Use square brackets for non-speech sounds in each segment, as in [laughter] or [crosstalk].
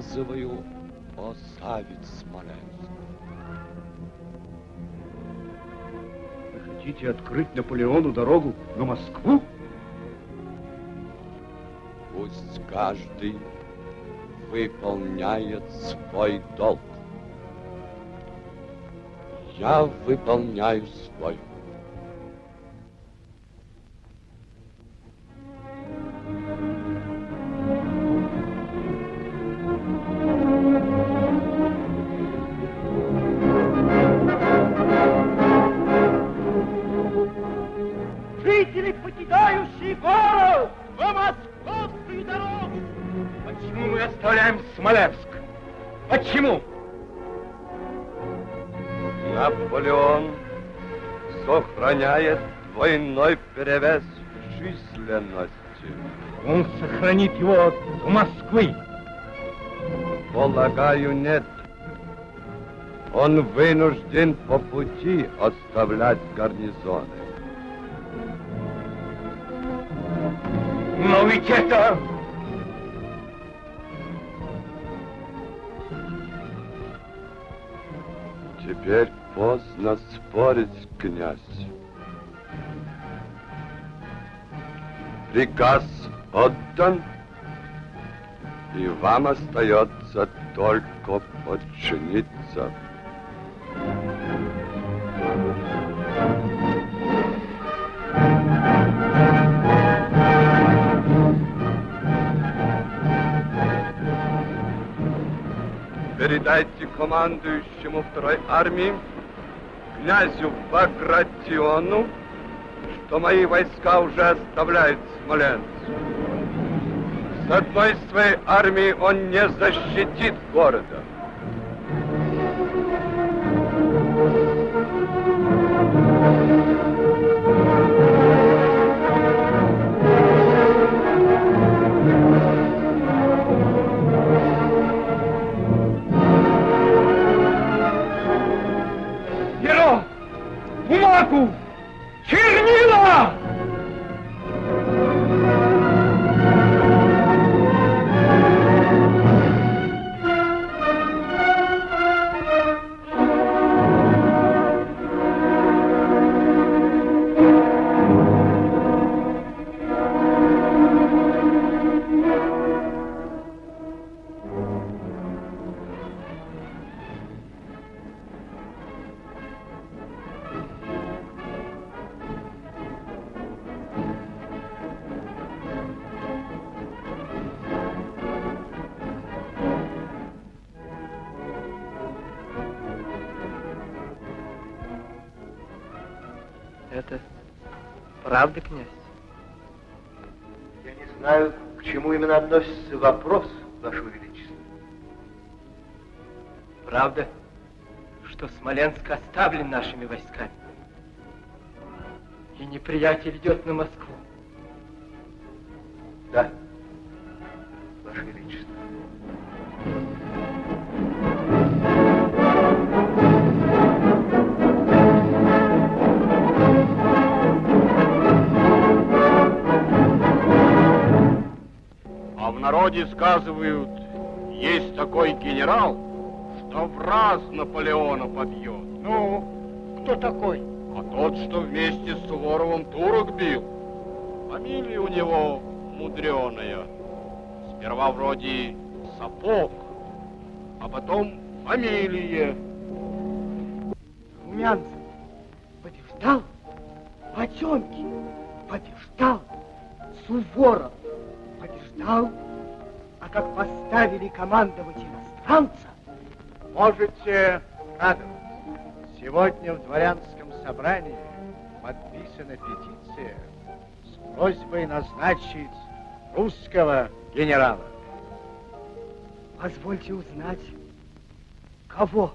приказываю оставить Смоленск. Вы хотите открыть Наполеону дорогу на Москву? Пусть каждый выполняет свой долг. Я выполняю свой. Жители, двойной перевес в численности. Он сохранит его в Москвы. Полагаю, нет. Он вынужден по пути оставлять гарнизоны. Но ведь это... Теперь поздно спорить, князь. Приказ отдан, и вам остается только подчиниться. Передайте командующему второй армии, князю Багратиону, что мои войска уже оставляют Смоленск. С одной своей армией он не защитит города. Перо! Бумагу! Именно относится вопрос, Ваше Величество. Правда, что Смоленск оставлен нашими войсками. И неприятель идет на Москву. Да, народе сказывают, есть такой генерал, что в раз Наполеона побьет. Ну, кто такой? А тот, что вместе с Суворовым турок бил. Фамилия у него мудреная. Сперва вроде Сапог, а потом фамилия. Румянцев побеждал, Потемкин побеждал, Суворов побеждал, как поставили командовать иностранца, Можете радоваться. Сегодня в дворянском собрании подписана петиция с просьбой назначить русского генерала. позвольте узнать, кого?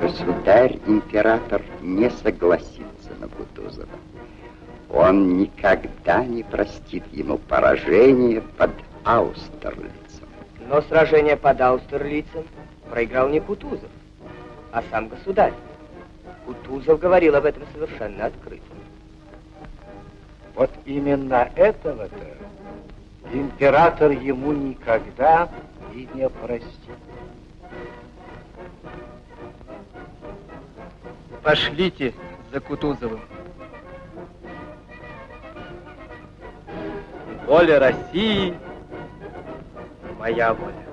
Государь-император не согласится на Кутузова. Он никогда не простит ему поражение под Аустерлицем. Но сражение под Аустерлицем проиграл не Кутузов, а сам государь. Кутузов говорил об этом совершенно открыто. Вот именно этого-то император ему никогда и не простит. Пошлите за Кутузовым. Воля России, моя воля.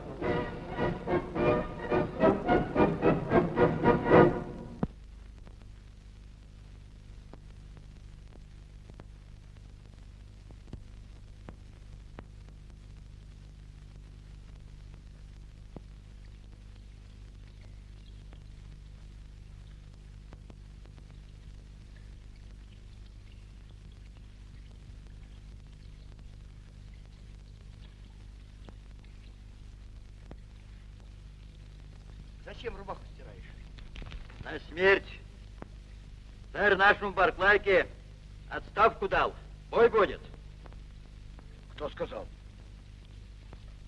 Нашему Барклайке отставку дал. Бой будет. Кто сказал?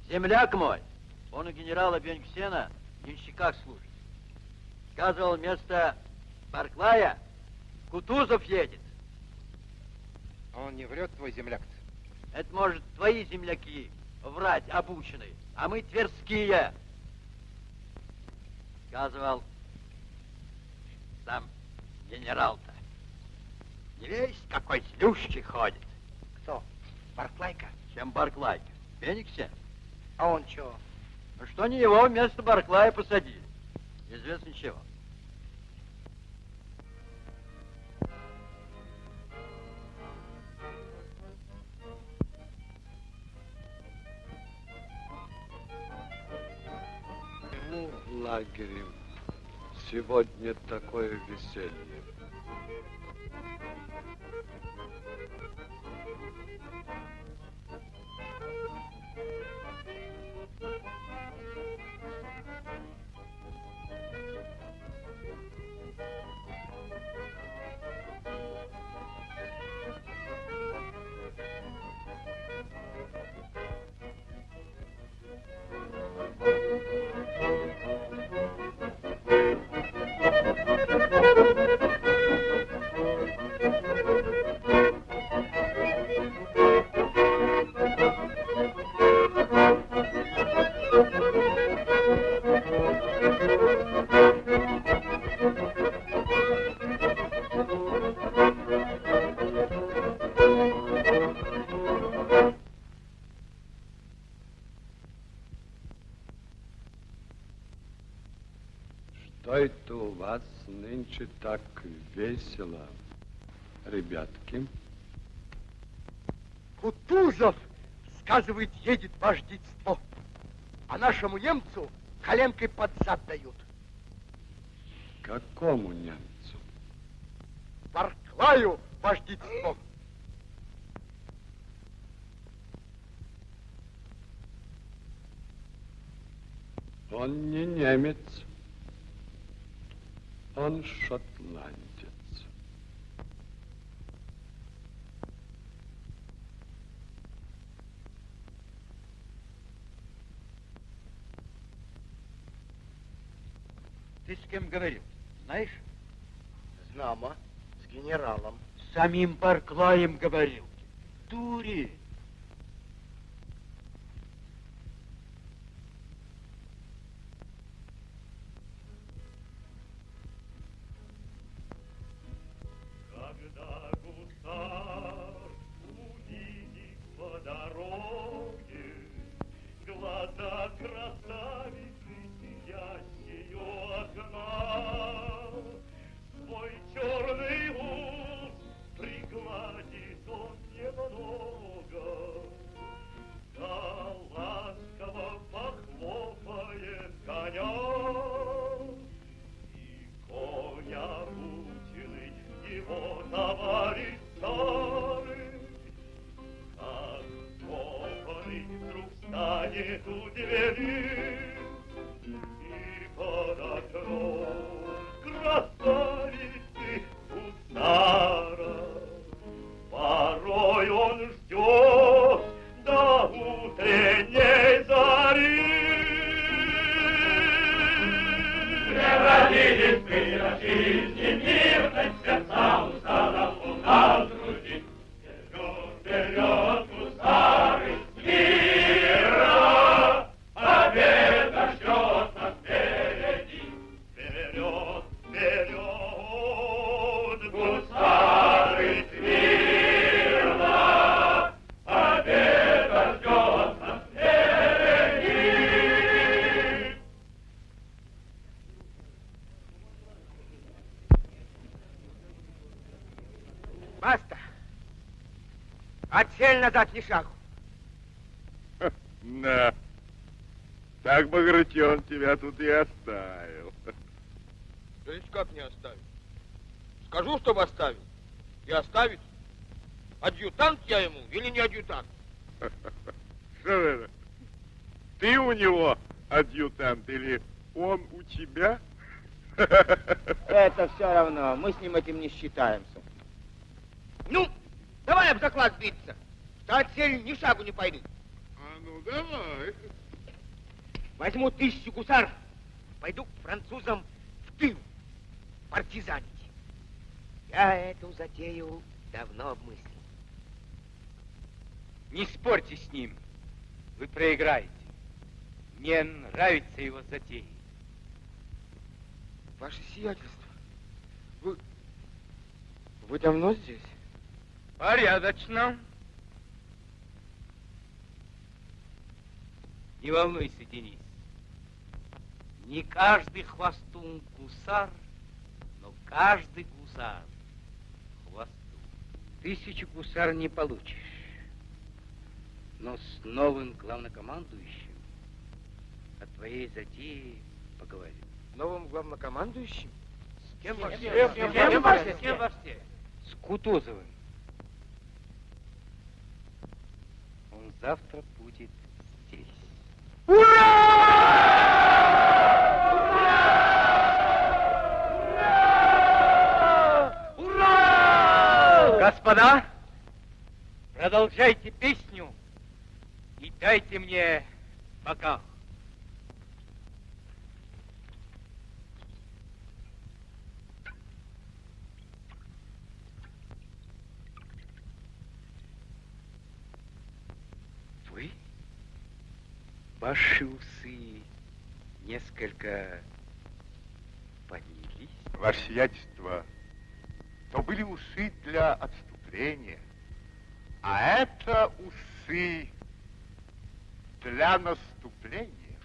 Земляк мой. Он у генерала Бенксена в денщиках служит. Сказывал, вместо Барклая Кутузов едет. Он не врет, твой земляк-то? Это, может, твои земляки врать обученные, а мы тверские. Сказывал сам генерал-то. Весь какой злющий ходит. Кто? Барклайка? Чем Барклайка? Фениксе? А он чего? А Что не его вместо Барклая посадили? Известно чего. Ну, в лагере сегодня такое веселье. Thank you. Ребятки? Кутузов, сказывает, едет вождительство. А нашему немцу коленкой под зад дают. Какому немцу? Барклаю вождительство. Он не немец, он шотландец. Ты с кем говорил? Знаешь? Знамо, с генералом. С самим Барклаем говорил. Дури. Двери, и Шагу. На. Так Багратион тебя тут и оставил. То есть как не оставить? Скажу, чтобы оставил. И оставит. Адъютант я ему или не адъютант? Что это? Ты у него адъютант или он у тебя? Это все равно, мы с ним этим не считаемся. Ну, давай об заклад биться, отсель ни шагу не пойдут. А ну давай. Возьму тысячу гусаров, пойду к французам в тыл партизанить. Я эту затею давно обмыслил. Не спорьте с ним. Вы проиграете. Мне нравится его затея. Ваше сиятельство, вы... Вы давно здесь? Порядочно. Не волнуйся, Денис. Не каждый хвостун гусар, но каждый гусар хвостун. Тысячу гусар не получишь. Но с новым главнокомандующим о твоей затее поговорим. Новым главнокомандующим? С кем во во все? все? С кем во все? С кем во все? С Кутузовым. Он завтра будет. Господа, продолжайте песню и дайте мне бокал. Вы? Ваши усы несколько поднялись. Ваше сиятельство, то были усы для отступления, а это усы для наступления.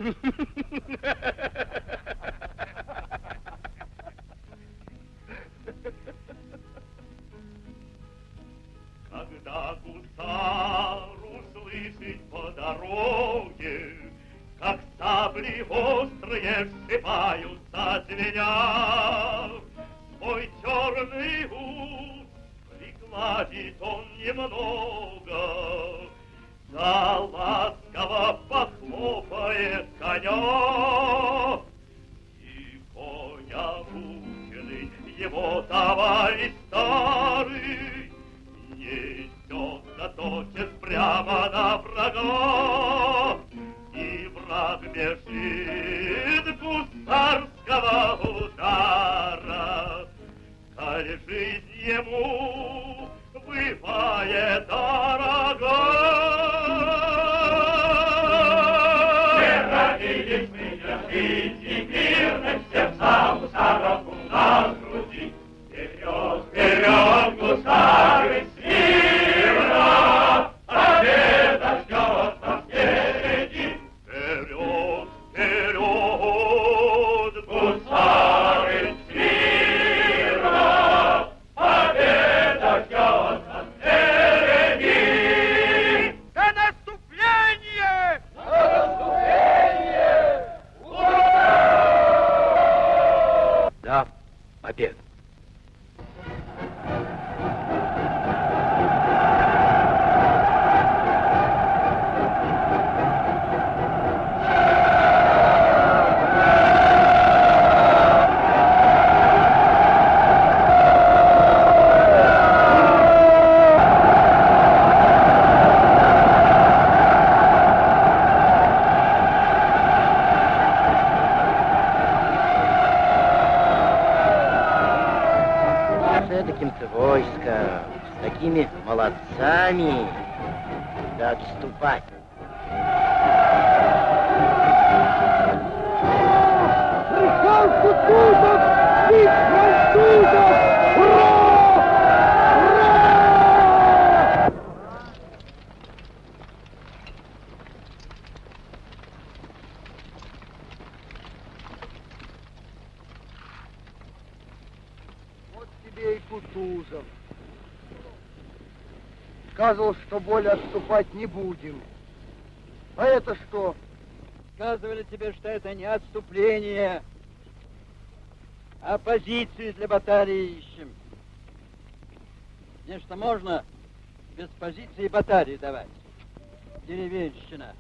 Когда гусар услышит по дороге, сабли острые всыпаются звеня, Свой черный ус пригладит он немного, Да ласково похлопает коня. И коня мученый его товарищ старый Несется тотчас прямо на врага, И враг бежит гусарского удара. Коль жизнь ему бывает дорога. Не родились мы жизни мирной, сердца гусаров у Сами да отступать. Михаил Кутузов! Бить французов! Ура! Ура! Вот тебе и Кутузов. Сказывал, что отступать не будем. А это что? Сказывали тебе, что это не отступление, а позиции для батарии ищем. Нечто можно без позиции батарии давать. Деревенщина.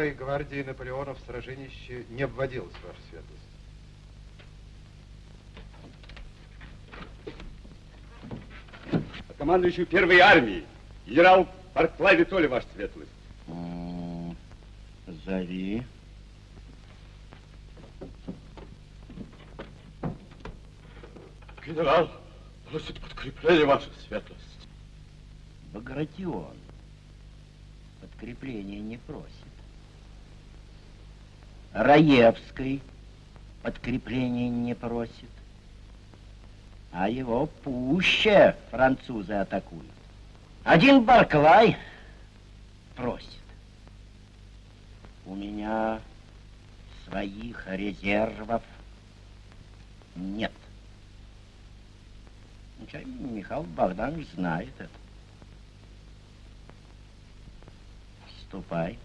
Старой гвардии Наполеона в сраженище не обводилось, ваша светлость. командующий первой армии, генерал Барклай Витоли, ваша светлость. М, Зови. Генерал просит подкрепление, ваша светлость. Багратион подкрепления не просит. Раевский подкрепления не просит. А его пуще французы атакуют. Один Барклай просит. У меня своих резервов нет. Ну, Михаил Богданович знает это. Ступай.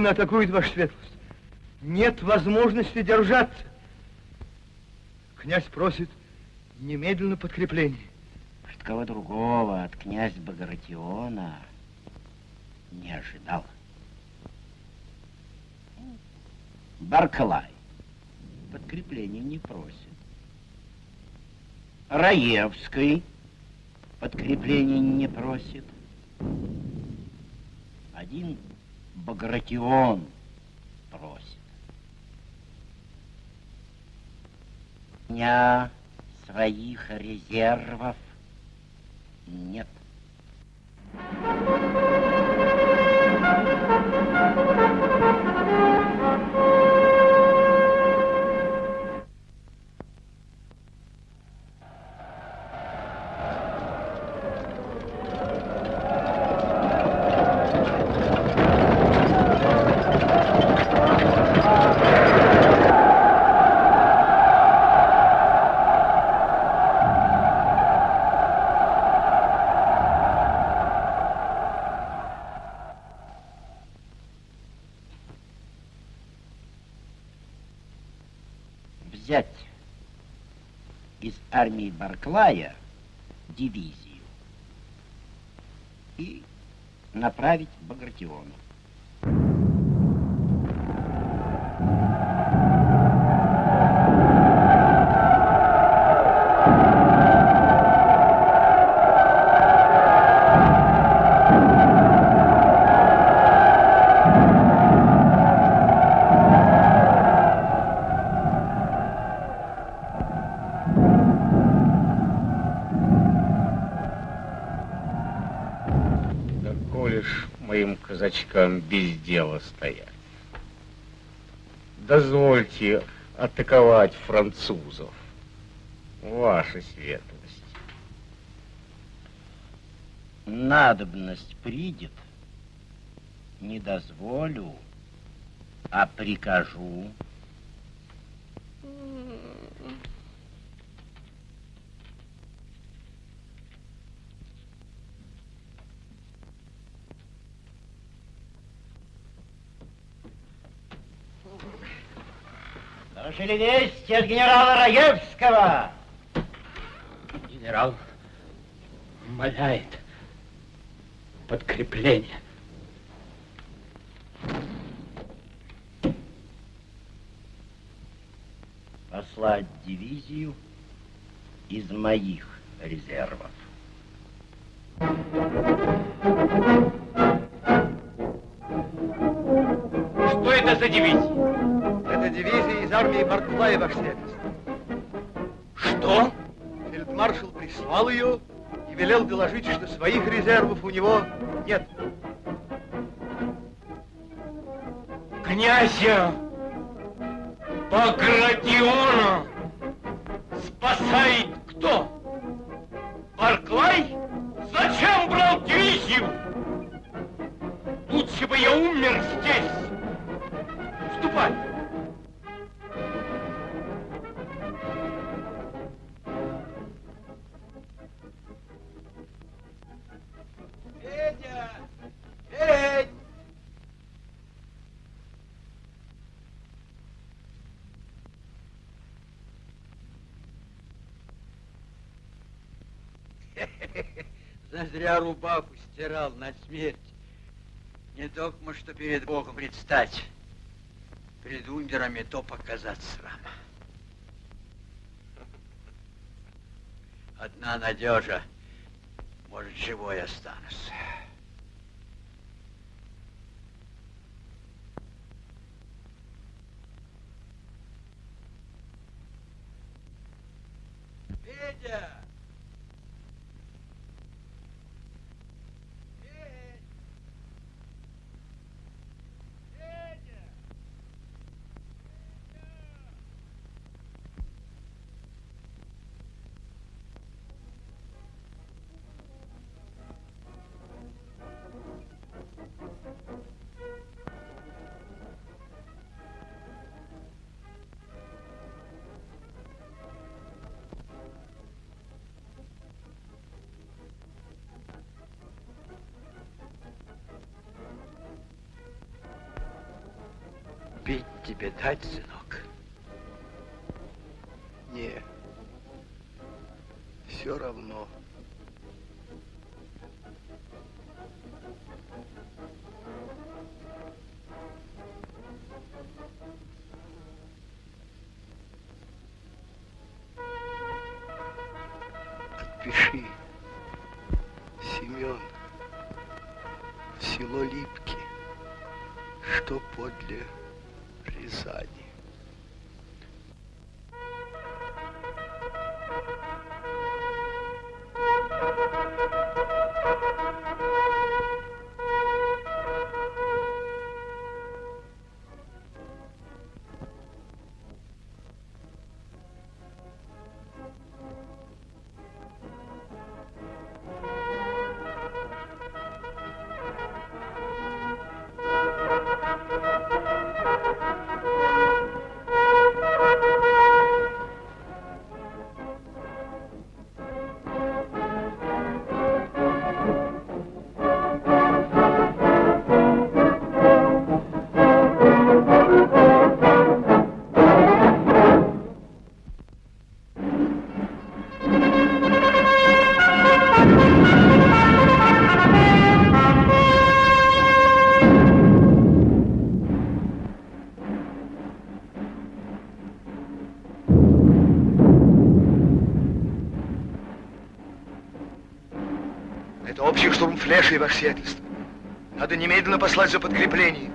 Непрерывно атакуют, ваша светлость. Нет возможности держаться. Князь просит немедленно подкрепление. От кого другого, от князя Багратиона не ожидал. Барклай подкрепления не просит. Раевский подкрепления не просит. Один Багратион просит. У меня своих резервов нет. взять Барклая дивизию и направить Багратиону. Дозвольте атаковать французов, ваша светлость. Надобность придет, не дозволю, а прикажу. Доложили вести от генерала Раевского. Генерал умоляет подкрепление. Послать дивизию из моих резервов. Барклая, ваша светлость. Что? Фельдмаршал прислал ее и велел доложить, что своих резервов у него нет. Багратиона что перед Богом предстать, перед умерами то показать срам. Одна надежа, может, живой останусь. Федя! Тебе дать, сынок? Не, все равно. И ваше сиятельство. Надо немедленно послать за подкреплением,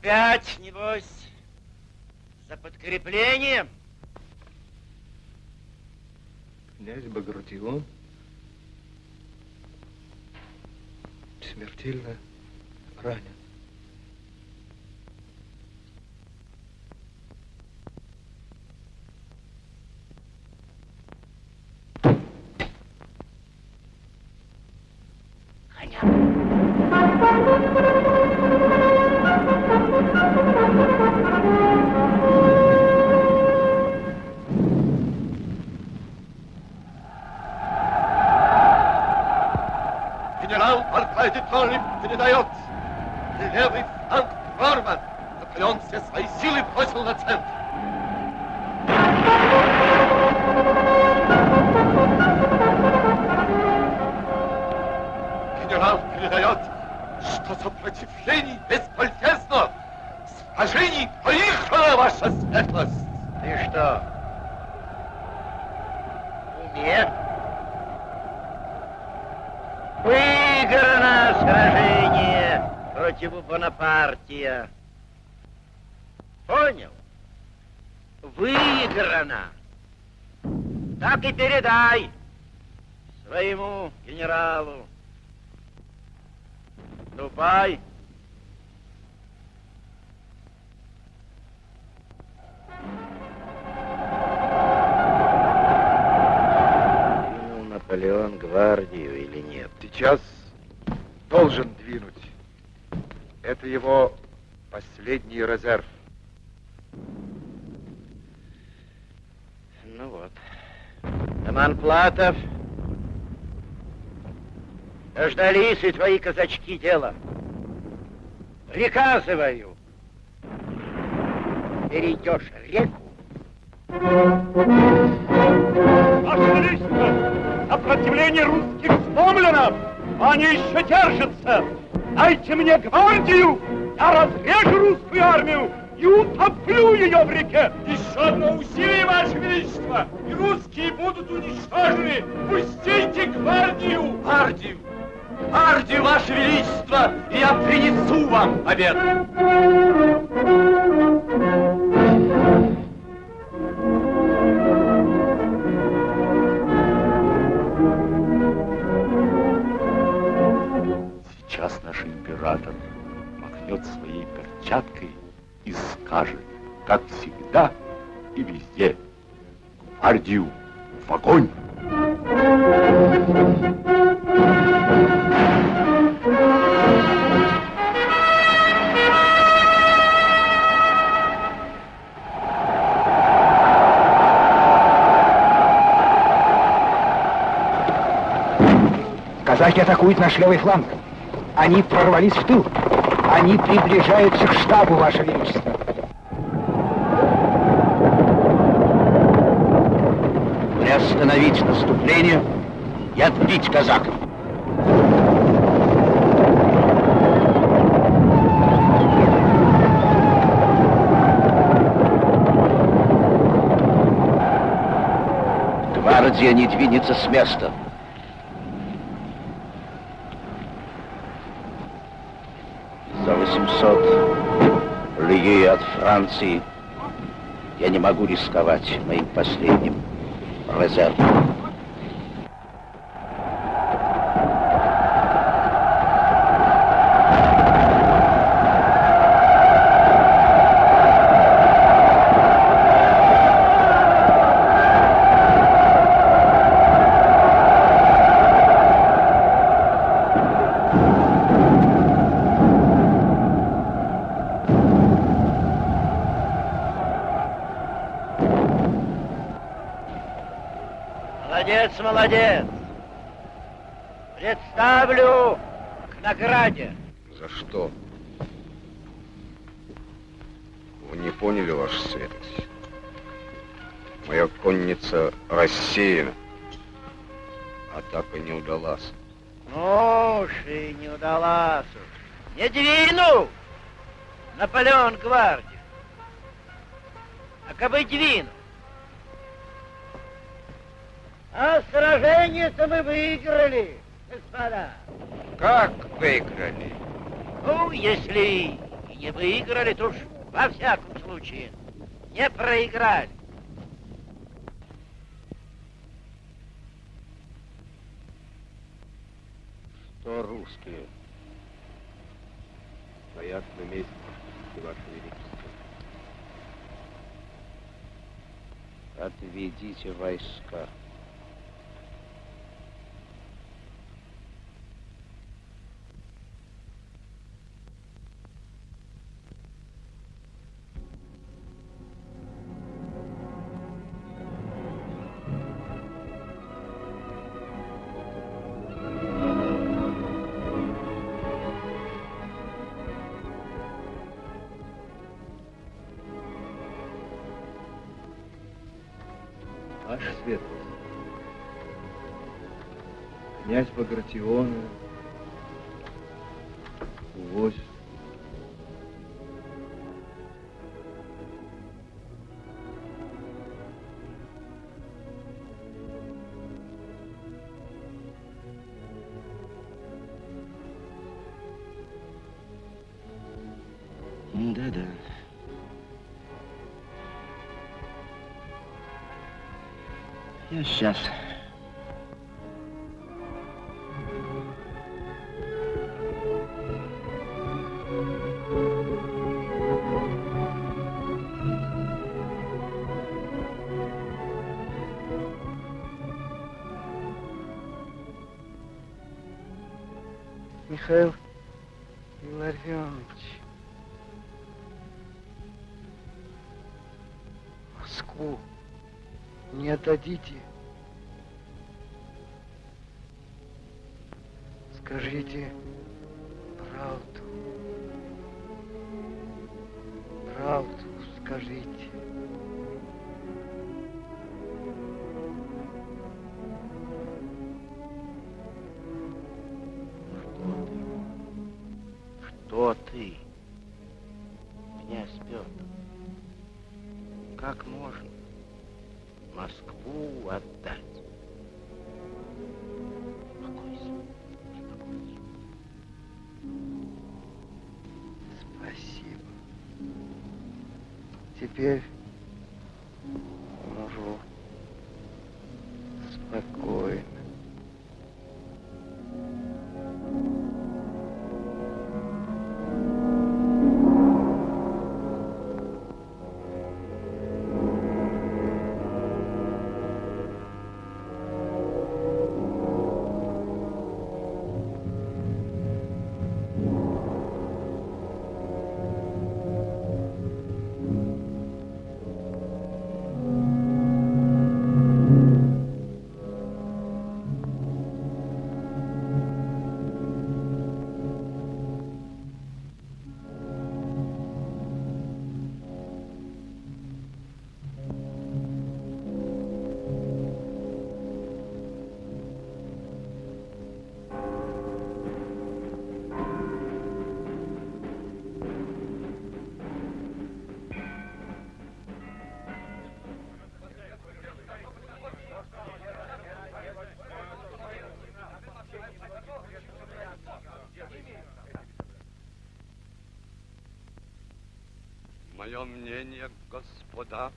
Опять, небось, за подкреплением? Князь Багратион Передает, что сопротивление бесполезно. Сражений проиграла ваша светлость. Ты что, уме? Выиграно сражение против Бонапартия. Понял? Выиграно. Так и передай своему генералу. Ступай. Двинул Наполеон гвардию или нет? Сейчас должен двинуть. Это его последний резерв. Ну вот. Роман Платов. Дождались и твои казачки дела. Приказываю. Перейдешь реку. Ваше Величество, сопротивление русских сломлено, но они еще держатся. Дайте мне гвардию, я разрежу русскую армию и утоплю ее в реке. Еще одно усилие, Ваше Величество, и русские будут уничтожены. Пустите гвардию. Гвардию! Гвардию, Ваше Величество, я принесу вам обед! Сейчас наш император махнет своей перчаткой и скажет, как всегда и везде, гвардию в огонь! Казаки атакуют наш левый фланг. Они прорвались в тыл. Они приближаются к штабу, Ваше Величество. Приостановить наступление и отбить казаков. Гвардия не двинется с места. За 800 лье от Франции я не могу рисковать моим последним myself. Молодец. Представлю к награде. За что? Вы не поняли, ваша светость. Моя конница рассеяна. Атака не удалась. Ну уж и не удалась уж. Не двинул! Наполеон гвардию. А кабы двинул? А сражение-то мы выиграли, господа. Как выиграли? Ну, если и не выиграли, то уж во всяком случае не проиграли. Что русские? Стоят на месте, Ваше Величество. Отведите войска. Князь Багратиона увозит. Да-да. Я сейчас. Михаил Илларионович. Москву не отдадите. Теперь Мое мнение, господа,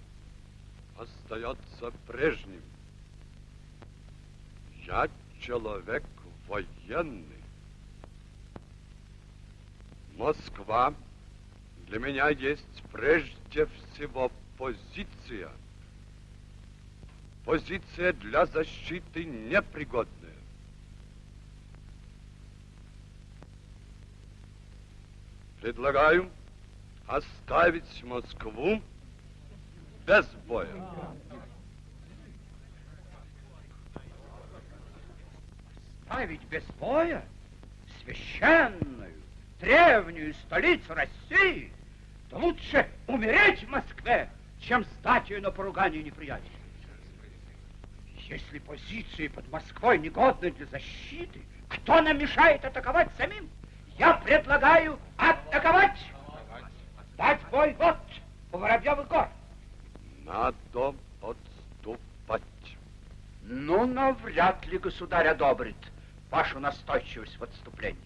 остается прежним. Я человек военный. Москва для меня есть прежде всего позиция. Позиция для защиты непригодная. Предлагаю оставить Москву без боя. Ставить без боя священную, древнюю столицу России, то лучше умереть в Москве, чем стать ее на поругание неприятеля. Если позиции под Москвой негодны для защиты, кто нам мешает атаковать самим? Я предлагаю атаковать! Дать бой вот у Воробьевых гор. Надо отступать. Ну, но вряд ли государь одобрит вашу настойчивость в отступлении.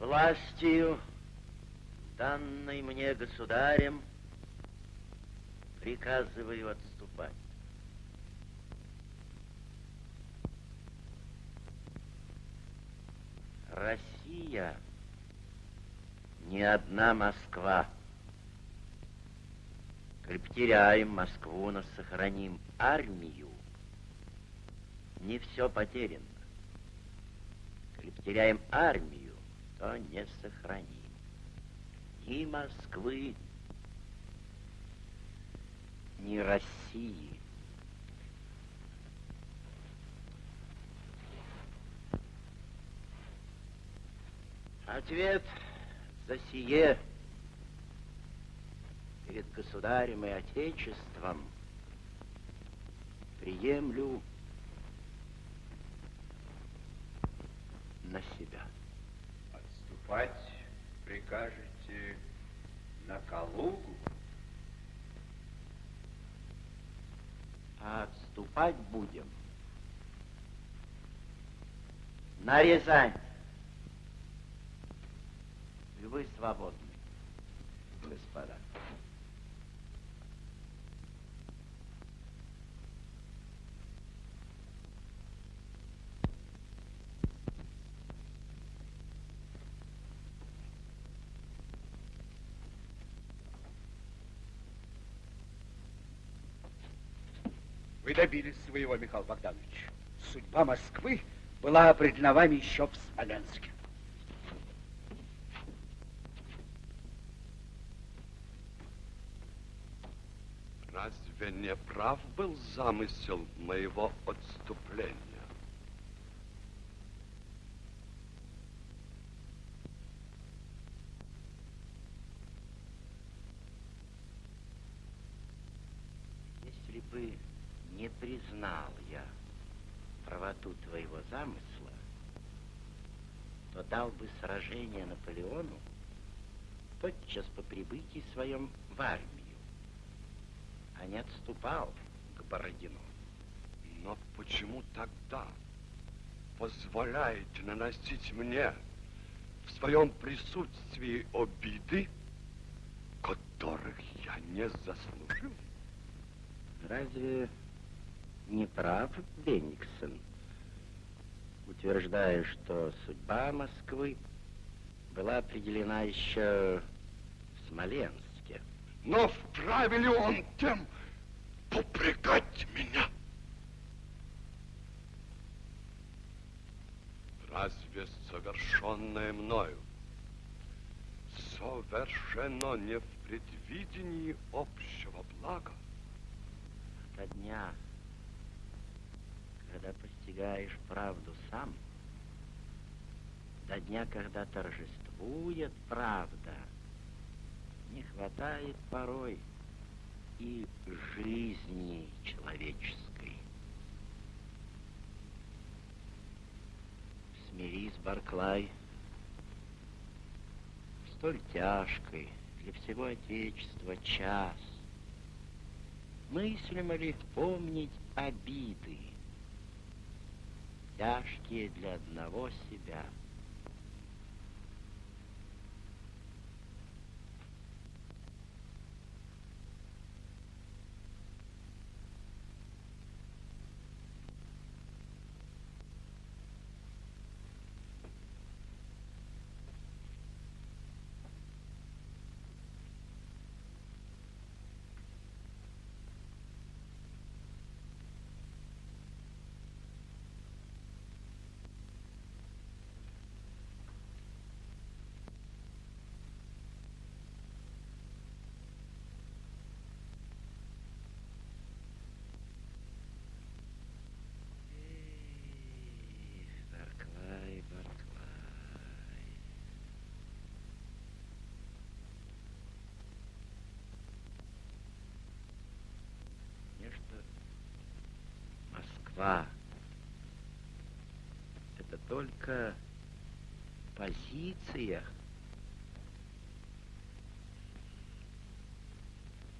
Властью, данной мне государем, приказываю отступать. Россия не одна Москва. Коль потеряем Москву, но сохраним армию, не все потеряно. Коль потеряем армию, то не сохраним ни Москвы, ни России. Ответ за сие перед государем и отечеством приемлю на себя. Отступать прикажете на Калугу? А отступать будем на Рязань. Вы свободны, господа. Вы добились своего, Михаил Богданович. Судьба Москвы была определена вами еще в Смоленске. Разве не прав был замысел моего отступления? Если бы не признал я правоту твоего замысла, то дал бы сражение Наполеону тотчас по прибытии своем в армию, а не отступал к Бородину. Но почему тогда позволяете наносить мне в своем присутствии обиды, которых я не заслужил? Разве не прав Бенниксон, утверждая, что судьба Москвы была определена еще в Смоленске? Но вправе ли он тем попрекать меня? Разве совершенное мною совершено не в предвидении общего блага? До дня, когда постигаешь правду сам, до дня, когда торжествует правда, не хватает порой и жизни человеческой. Смирись, Барклай, столь тяжкой для всего Отечества час. Мыслимо ли помнить обиды, тяжкие для одного себя? Москва. Это только позиция.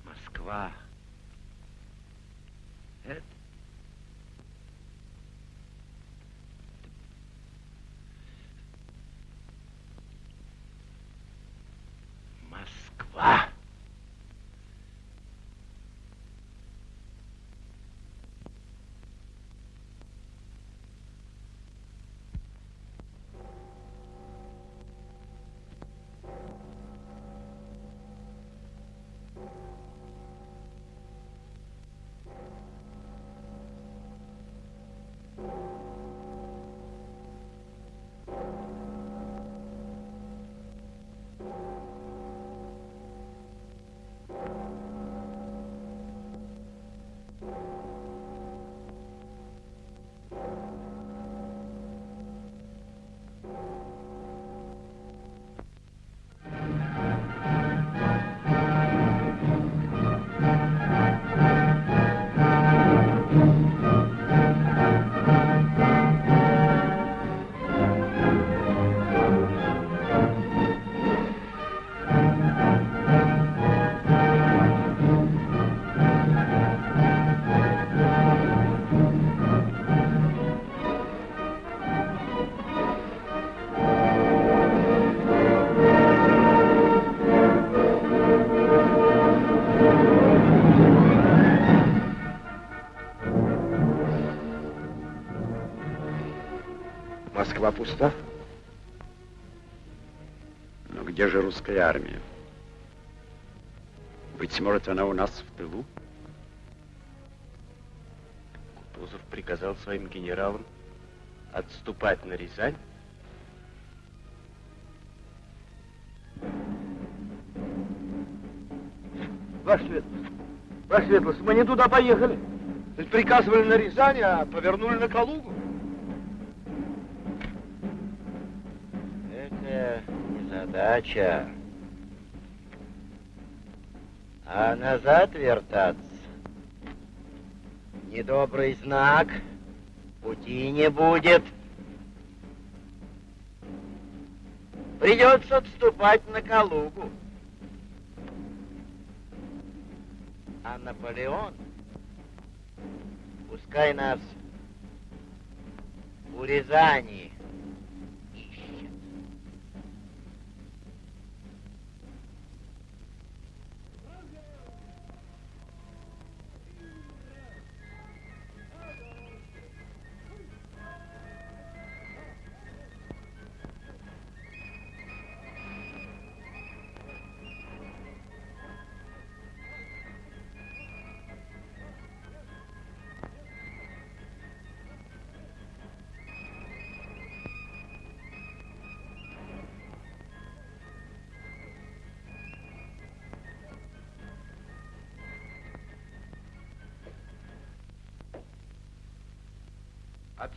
Москва. Пуста. Но где же русская армия? Быть может, она у нас в тылу? Кутузов приказал своим генералам отступать на Рязань. Ваша светлость, ваша светлость, мы не туда поехали. Ведь приказывали на Рязань, а повернули на Калугу. Это не задача. А назад вертаться недобрый знак. Пути не будет. Придется отступать на Калугу. А Наполеон пускай нас у Рязани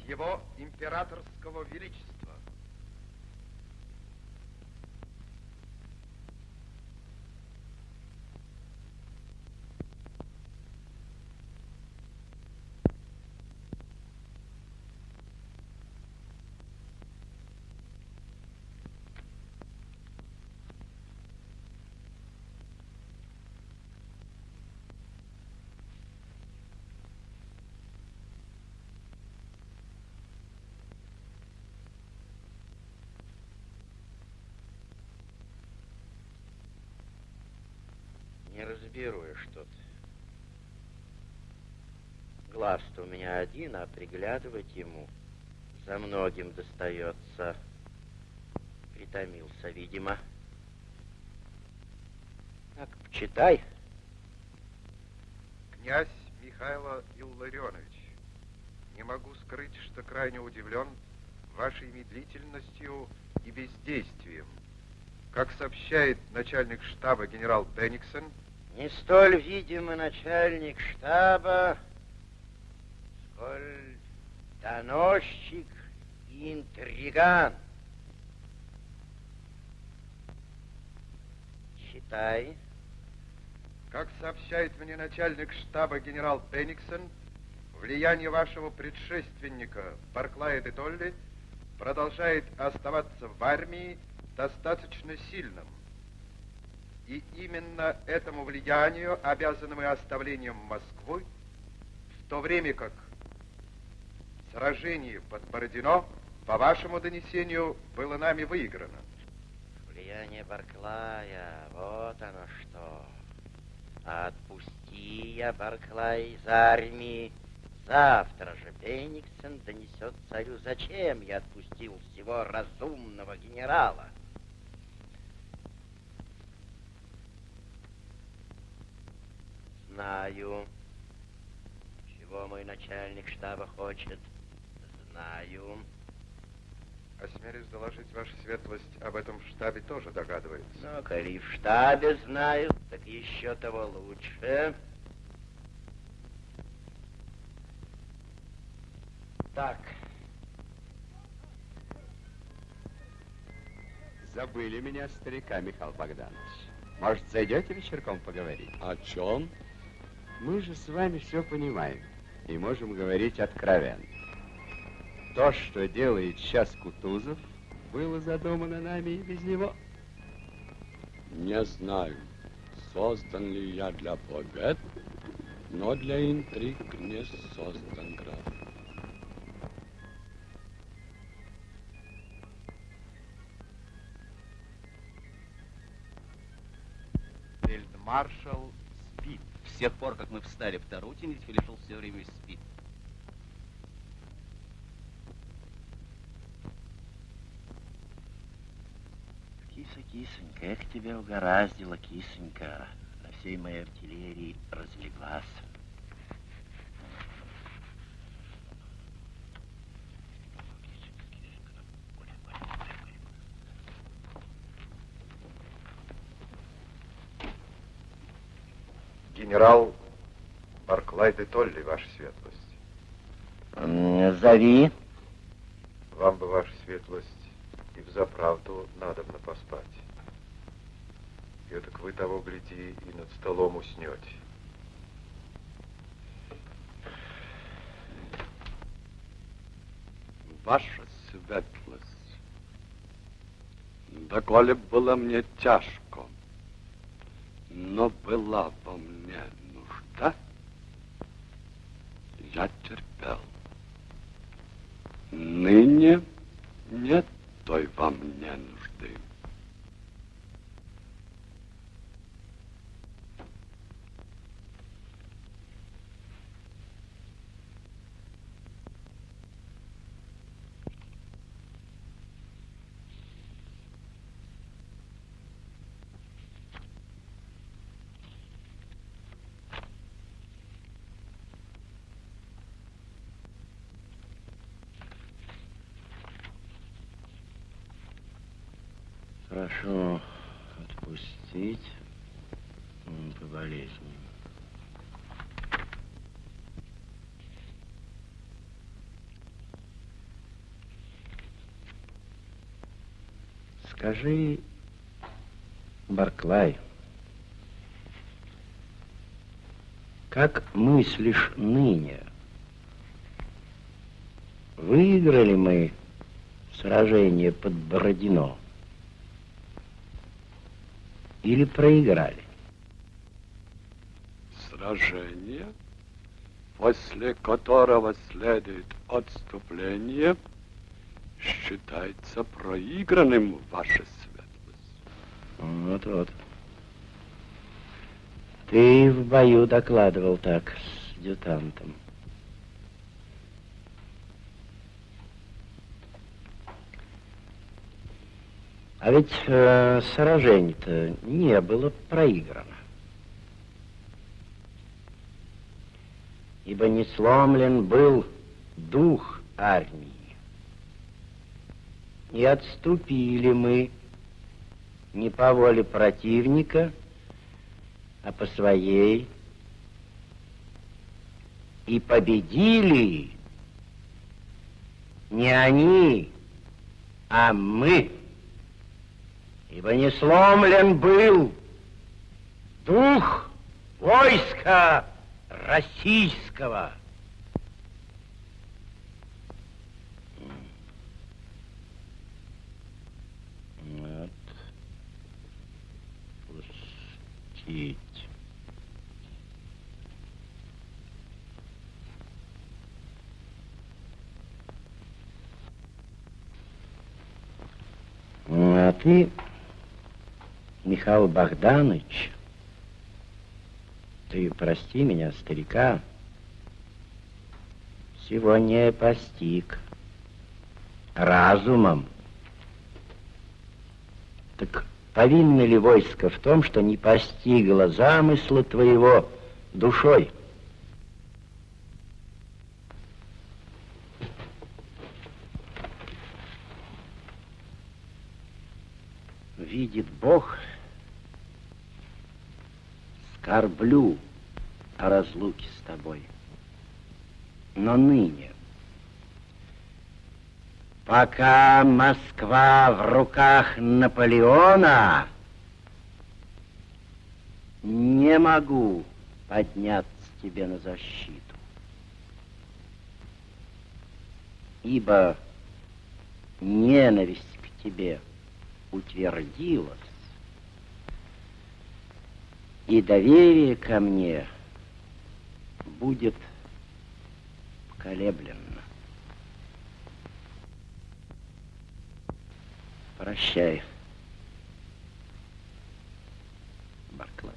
его императорского величества. Не разберу я что-то. Глаз-то у меня один, а приглядывать ему за многим достается. Притомился, видимо. Так, почитай. Князь Михайло Илларионович, не могу скрыть, что крайне удивлен вашей медлительностью и бездействием. Как сообщает начальник штаба генерал Бенниксон, Не столь видимый начальник штаба, сколь доносчик и интриган. Читай. как сообщает мне начальник штаба генерал Бенниксон, влияние вашего предшественника Барклая де Толли продолжает оставаться в армии достаточно сильным. И именно этому влиянию обязаны мы оставлением Москвы, в то время как сражение под Бородино, по вашему донесению, было нами выиграно. Влияние Барклая, вот оно что. Отпусти я Барклая из армии. Завтра же Бениксен донесет царю, зачем я отпустил всего разумного генерала. Знаю, чего мой начальник штаба хочет. Знаю. Осмелюсь доложить, ваша светлость, об этом в штабе тоже догадывается. Ну, коли в штабе знаю, так еще того лучше. Так. Забыли меня старика, Михаил Богданович. Может, зайдете вечерком поговорить? О чем? Мы же с вами все понимаем и можем говорить откровенно. То, что делает сейчас Кутузов, было задумано нами и без него. Не знаю, создан ли я для побед, но для интриг не создан граф. Фельдмаршал. С тех пор, как мы встали в Тарутине, Фелишел все время спит. Киса, кисонька, эх, тебя угораздило, кисонька. На всей моей артиллерии разлеглась. Генерал Барклай де Толли, ваша светлость. Зови. Вам бы, ваша светлость, и взаправду надобно поспать. И так вы того гляди и над столом уснете. Ваша светлость, доколе было мне тяжко, но была во мне нужда, я терпел. Ныне нет той во мне нужды. Прошу отпустить м, по болезни. Скажи, Барклай, как мыслишь ныне? Выиграли мы сражение под Бородино? Или проиграли? Сражение, после которого следует отступление, считается проигранным, ваша светлость. Вот-вот. Ты в бою докладывал так с адъютантом. А ведь э, сражение-то не было проиграно. Ибо не сломлен был дух армии. И отступили мы не по воле противника, а по своей. И победили не они, а мы. Ибо не сломлен был дух войска российского. Простить. А ты, Михаил Богданович, ты прости меня, старика, сегодня постиг разумом. Так повинно ли войско в том, что не постигло замысла твоего душой? Видит Бог, скорблю о разлуке с тобой. Но ныне, пока Москва в руках Наполеона, не могу подняться тебе на защиту. Ибо ненависть к тебе утвердилась, и доверие ко мне будет поколеблено. Прощай, Барклай.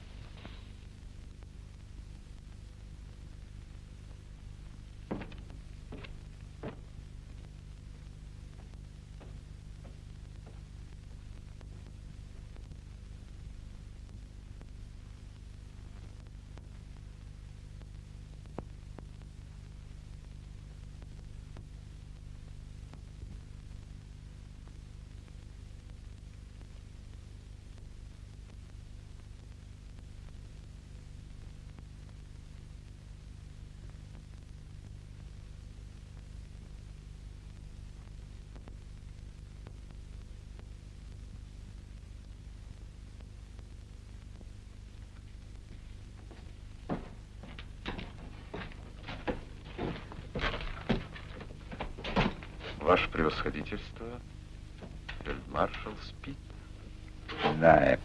Ваше превосходительство, фельдмаршал спит. Да,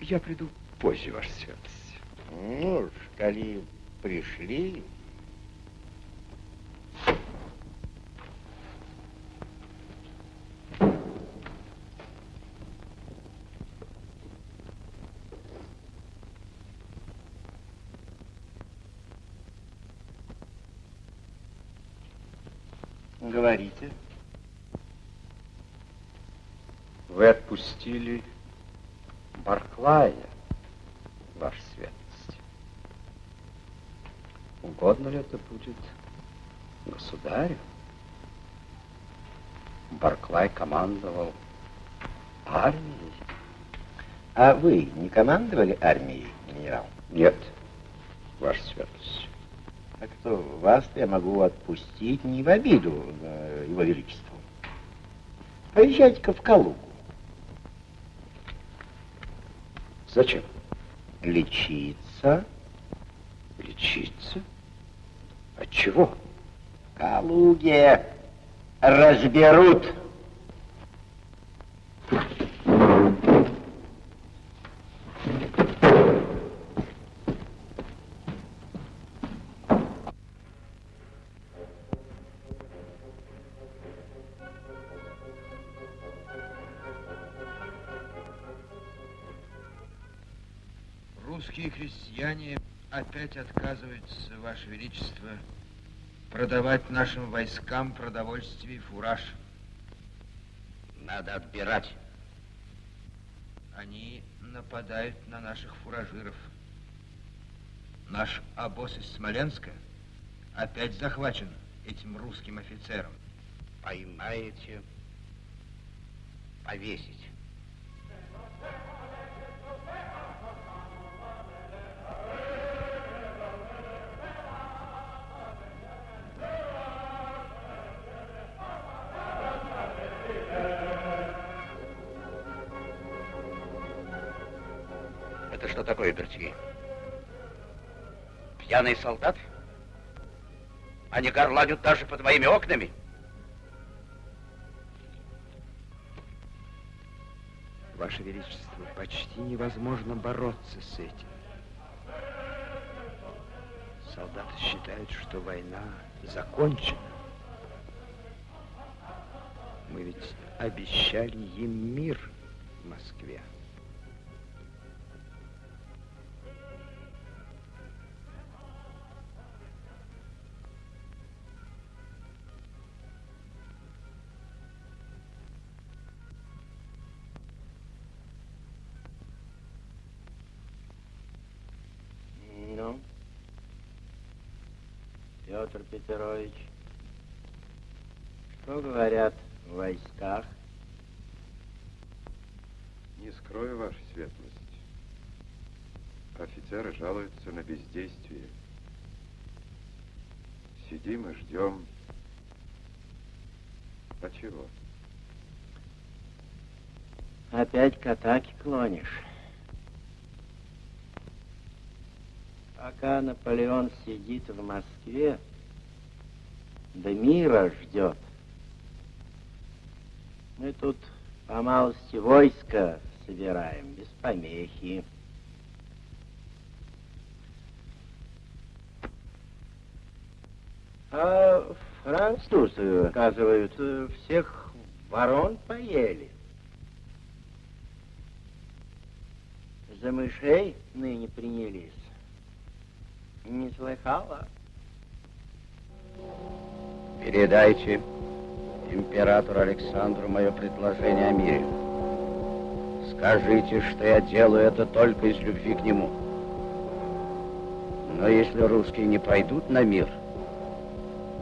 Я приду позже, ваша светлость. Ну коли пришли, говорите. Вы отпустили Барклая, ваша светлость. Угодно ли это будет государю? Барклай командовал армией. А вы не командовали армией, генерал? Нет, ваша светлость. Так что вас я могу отпустить не в обиду э, его величеству. Поезжайте-ка в Калугу. Зачем? Лечиться. Лечиться? От чего? Калуге разберут. Русские крестьяне опять отказываются, Ваше Величество, продавать нашим войскам продовольствие и фураж. Надо отбирать. Они нападают на наших фуражиров. Наш обоз из Смоленска опять захвачен этим русским офицером. Поймаете, повесить. Такое, Бертье? Пьяный солдат? Они горланят даже под моими окнами. Ваше Величество, почти невозможно бороться с этим. Солдаты считают, что война закончена. Мы ведь обещали им мир в Москве. Петр Петрович, что говорят в войсках? Не скрою, ваша светлость. Офицеры жалуются на бездействие. Сидим и ждем. А чего? Опять к атаке клонишь. Пока Наполеон сидит в Москве, да мира ждет. Мы тут по малости войска собираем, без помехи. А французы, оказывают, всех ворон поели. За мышей ныне принялись. Не слыхала? Передайте императору Александру мое предложение о мире. Скажите, что я делаю это только из любви к нему. Но если русские не пойдут на мир,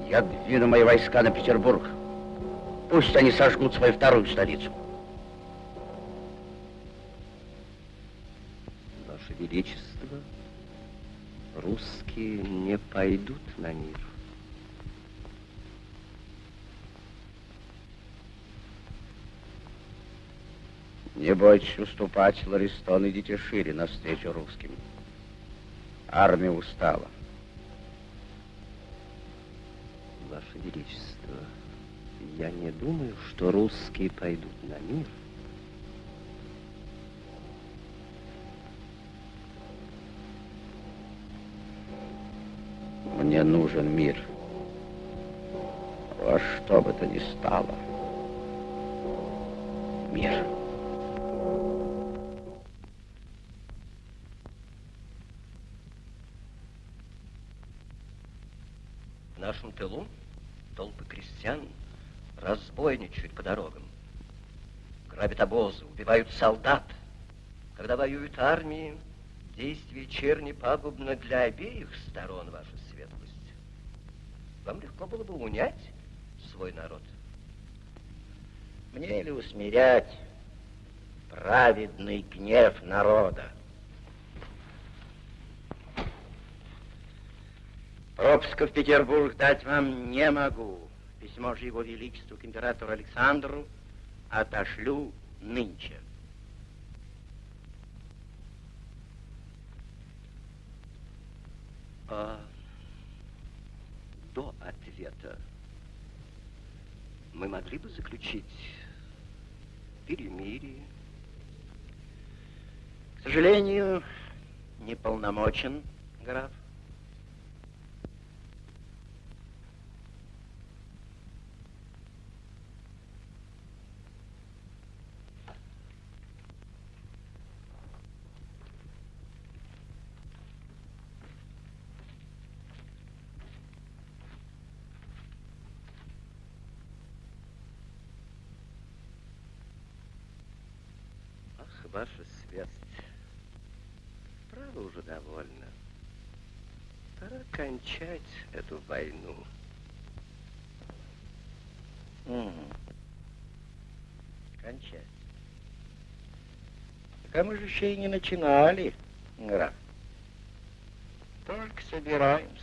я двину мои войска на Петербург. Пусть они сожгут свою вторую столицу. Ваше Величество, русские не пойдут на мир. Не бойтесь уступать, Ларистон, идите шире навстречу русским. Армия устала. Ваше Величество, я не думаю, что русские пойдут на мир. Мне нужен мир. Во что бы то ни стало. Мир. В нашем тылу толпы крестьян разбойничают по дорогам. Грабят обозы, убивают солдат. Когда воюют армии, действие черни пагубно для обеих сторон, ваша светлость. Вам легко было бы унять свой народ. Мне ли усмирять праведный гнев народа? Пропуска в Петербург дать вам не могу. Письмо же его величеству к императору Александру отошлю нынче. А до ответа мы могли бы заключить перемирие. К сожалению, неполномочен, граф. Ах, ваша светлость, право уже довольно. Пора кончать эту войну. Мгм. Кончать. Так мы же еще и не начинали, граф. Только собираемся.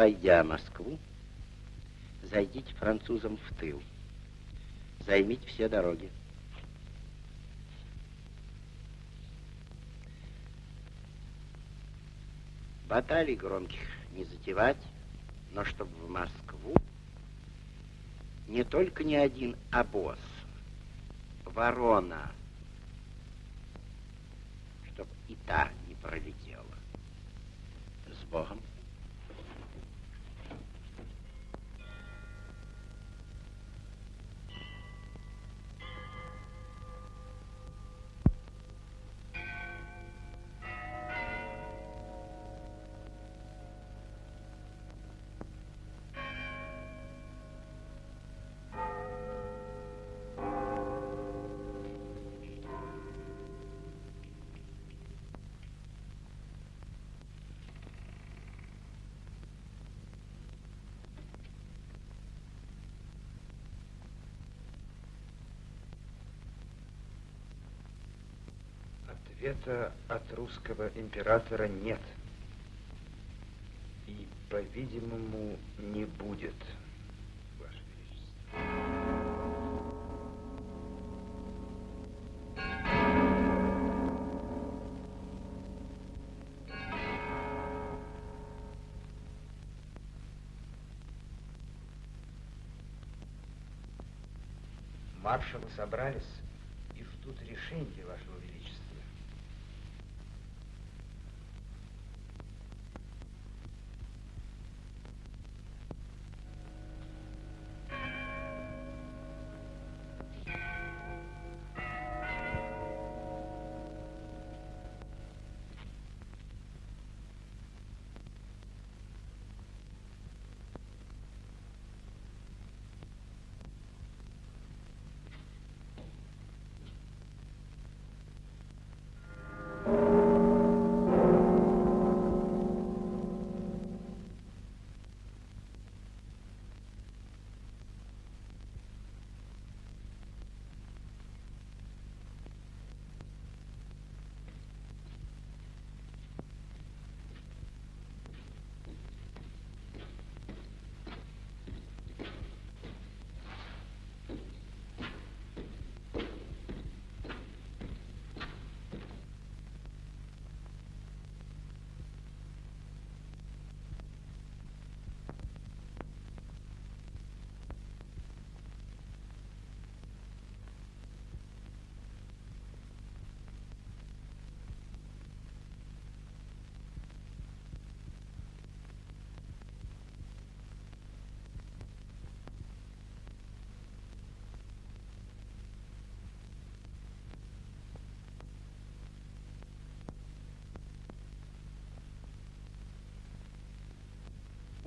Обойдя Москву, зайдите французам в тыл. Займите все дороги. Баталий громких не затевать, но чтобы в Москву не только не один обоз, ворона, чтоб и та не пролетела. С Богом. Ответа от русского императора нет. И, по-видимому, не будет, Ваше Величество. Маршалы собрались и ждут решения Вашего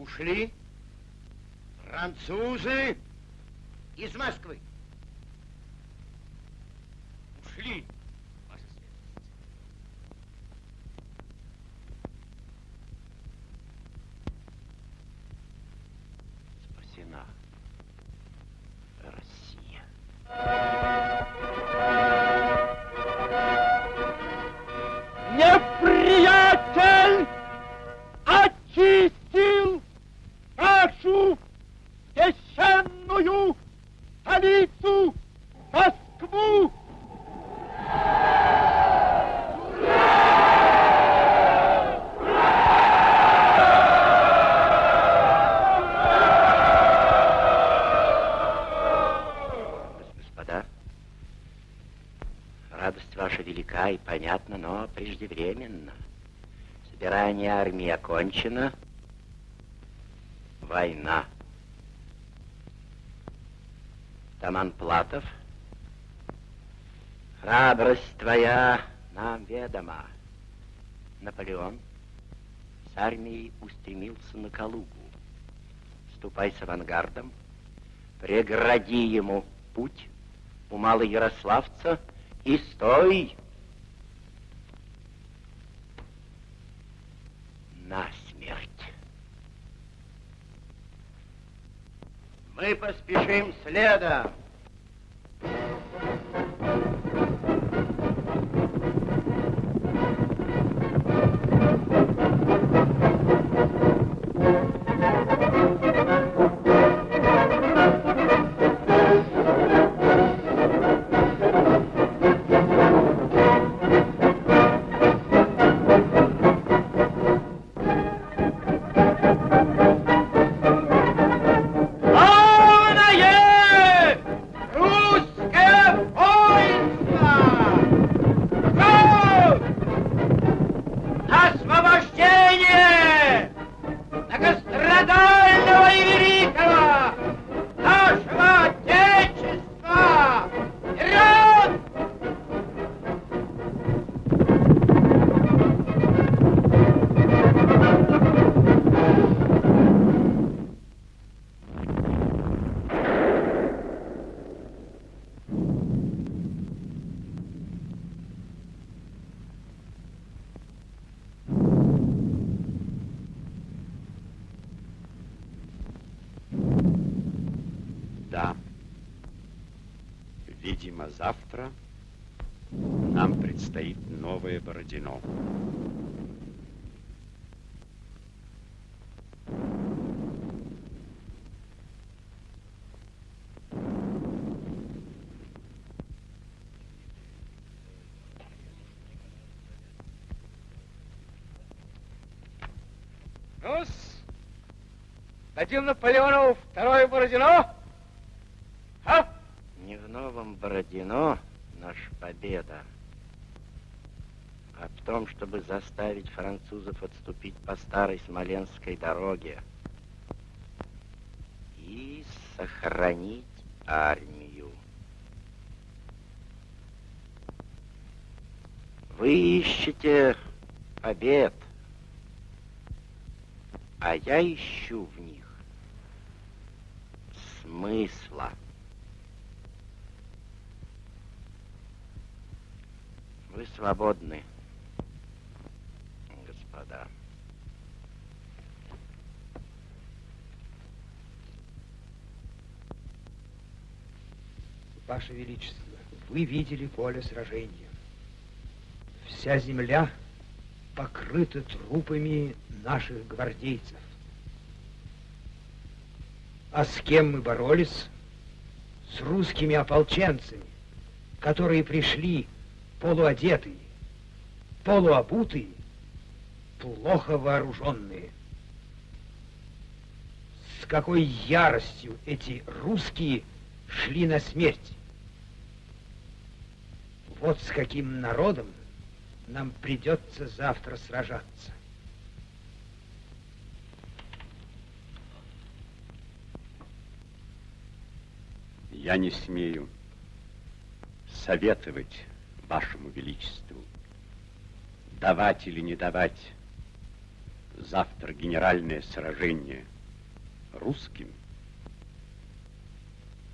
Ушли французы из Москвы. Понятна, но преждевременно. Собирание армии окончено. Война. Таман Платов, храбрость твоя нам ведома. Наполеон с армией устремился на Калугу. Ступай с авангардом, прегради ему путь у Малоярославца и стой на смерть. Мы поспешим следом. Бородино. ну дадим Наполеону второе Бородино? А? Не в новом Бородино наша победа, в том, чтобы заставить французов отступить по старой Смоленской дороге и сохранить армию. Вы ищете побед, а я ищу в них смысла. Вы свободны, господа. Ваше Величество, вы видели поле сражения. Вся земля покрыта трупами наших гвардейцев. А с кем мы боролись? С русскими ополченцами, которые пришли полуодетые, полуобутые, плохо вооруженные. С какой яростью эти русские шли на смерть. Вот с каким народом нам придется завтра сражаться. Я не смею советовать вашему величеству, давать или не давать завтра генеральное сражение русским,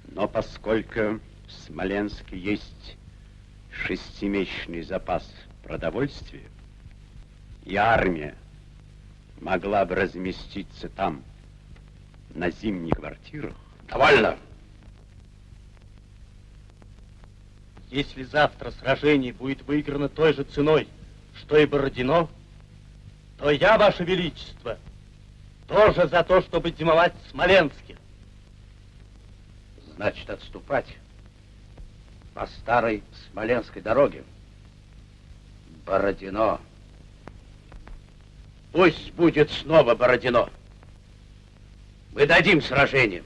но поскольку в Смоленске есть шестимесячный запас продовольствия, и армия могла бы разместиться там на зимних квартирах. Довольно! Если завтра сражение будет выиграно той же ценой, что и Бородино, то я, Ваше Величество, тоже за то, чтобы зимовать в Смоленске. Значит, отступать по старой Смоленской дороге. Бородино. Пусть будет снова Бородино. Мы дадим сражение.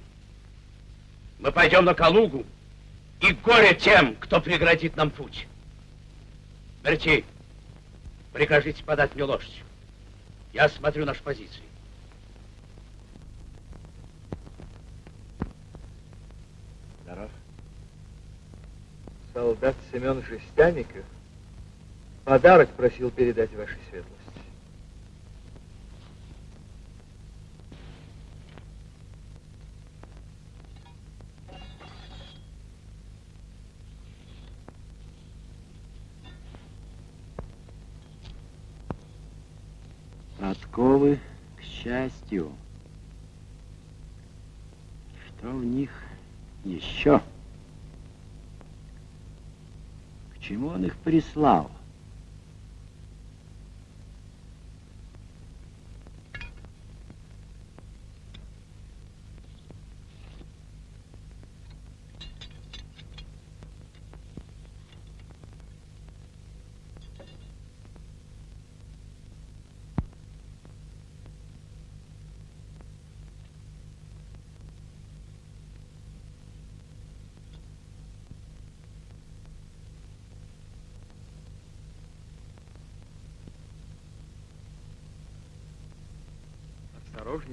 Мы пойдем на Калугу, и горе тем, кто преградит нам путь. Берти, прикажите подать мне лошадь. Я осмотрю наши позиции. Здоров. Солдат Семен Жестяников подарок просил передать вашей светлости. Он их прислал?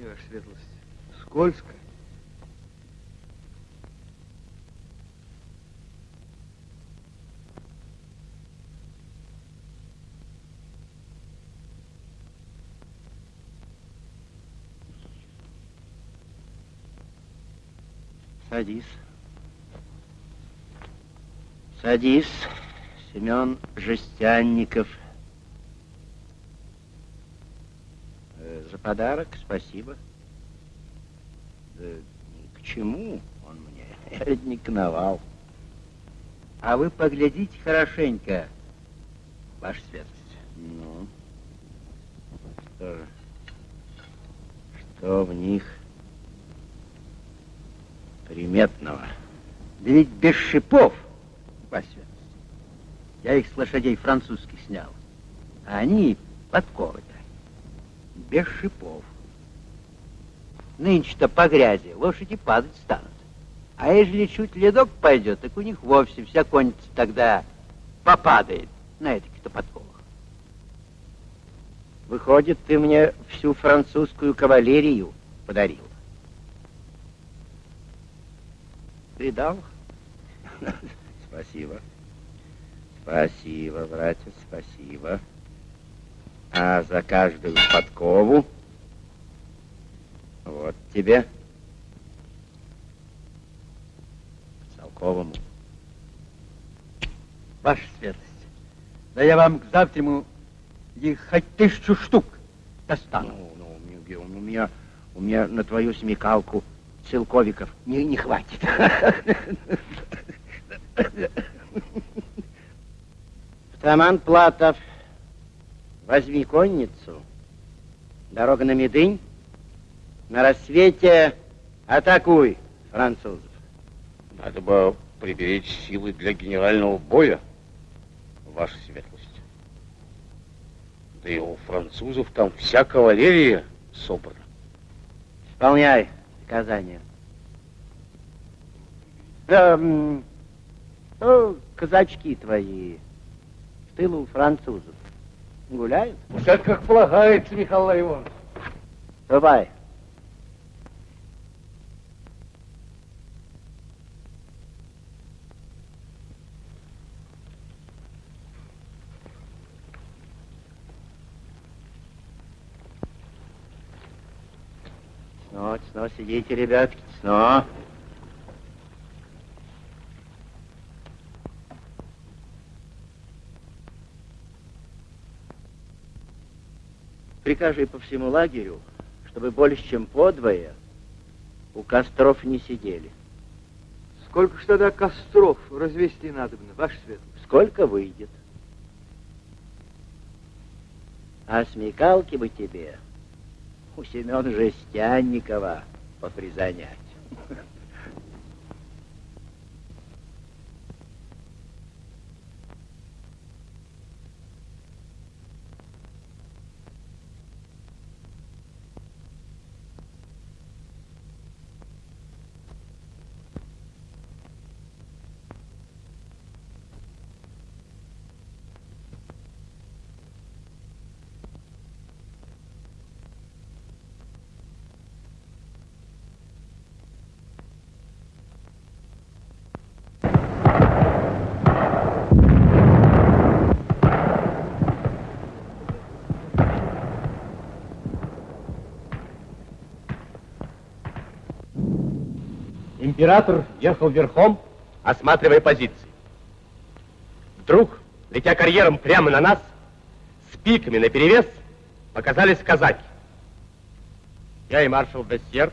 Осторожнее, ваша светлость. Скользко. Садись. Садись, Семен Жестянников. Э, За подарок спасибо. Да к чему он мне? [laughs] Эрдник навал. А вы поглядите хорошенько, ваша светлость. Ну, что же? Что в них приметного? Да ведь без шипов, ваша светлость. Я их с лошадей французских снял. А они подковы-то. Без шипов. Нынче-то по грязи лошади падать станут. А ежели чуть ледок пойдет, так у них вовсе вся конница тогда попадает на этих-то подковах. Выходит, ты мне всю французскую кавалерию подарил. Видал? [laughs] Спасибо. Спасибо, братец, спасибо. А за каждую подкову вот тебе целковому. Ваша светлость, да я вам к завтраму их хоть тысячу штук достану. Ну, ну, у меня, у меня, у меня на твою смекалку целковиков не, не хватит. Таман Платов, возьми конницу, дорога на Медынь, на рассвете атакуй французов. Надо бы приберечь силы для генерального боя, ваша светлость. Да и у французов там вся кавалерия собрана. Исполняй приказание. Да, ну, казачки твои в тылу у французов гуляют? Все как полагается, Михаил Иванович. Ступай. Сно, сно, сидите, ребятки, сно. Прикажи по всему лагерю, чтобы больше, чем подвое, у костров не сидели. Сколько ж тогда костров развести надобно, ваш свет? Сколько выйдет. А смекалки бы тебе у Семена Жестянникова попризанять. Император ехал верхом, осматривая позиции. Вдруг, летя карьером прямо на нас, с пиками наперевес, показались казаки. Я и маршал Бессьер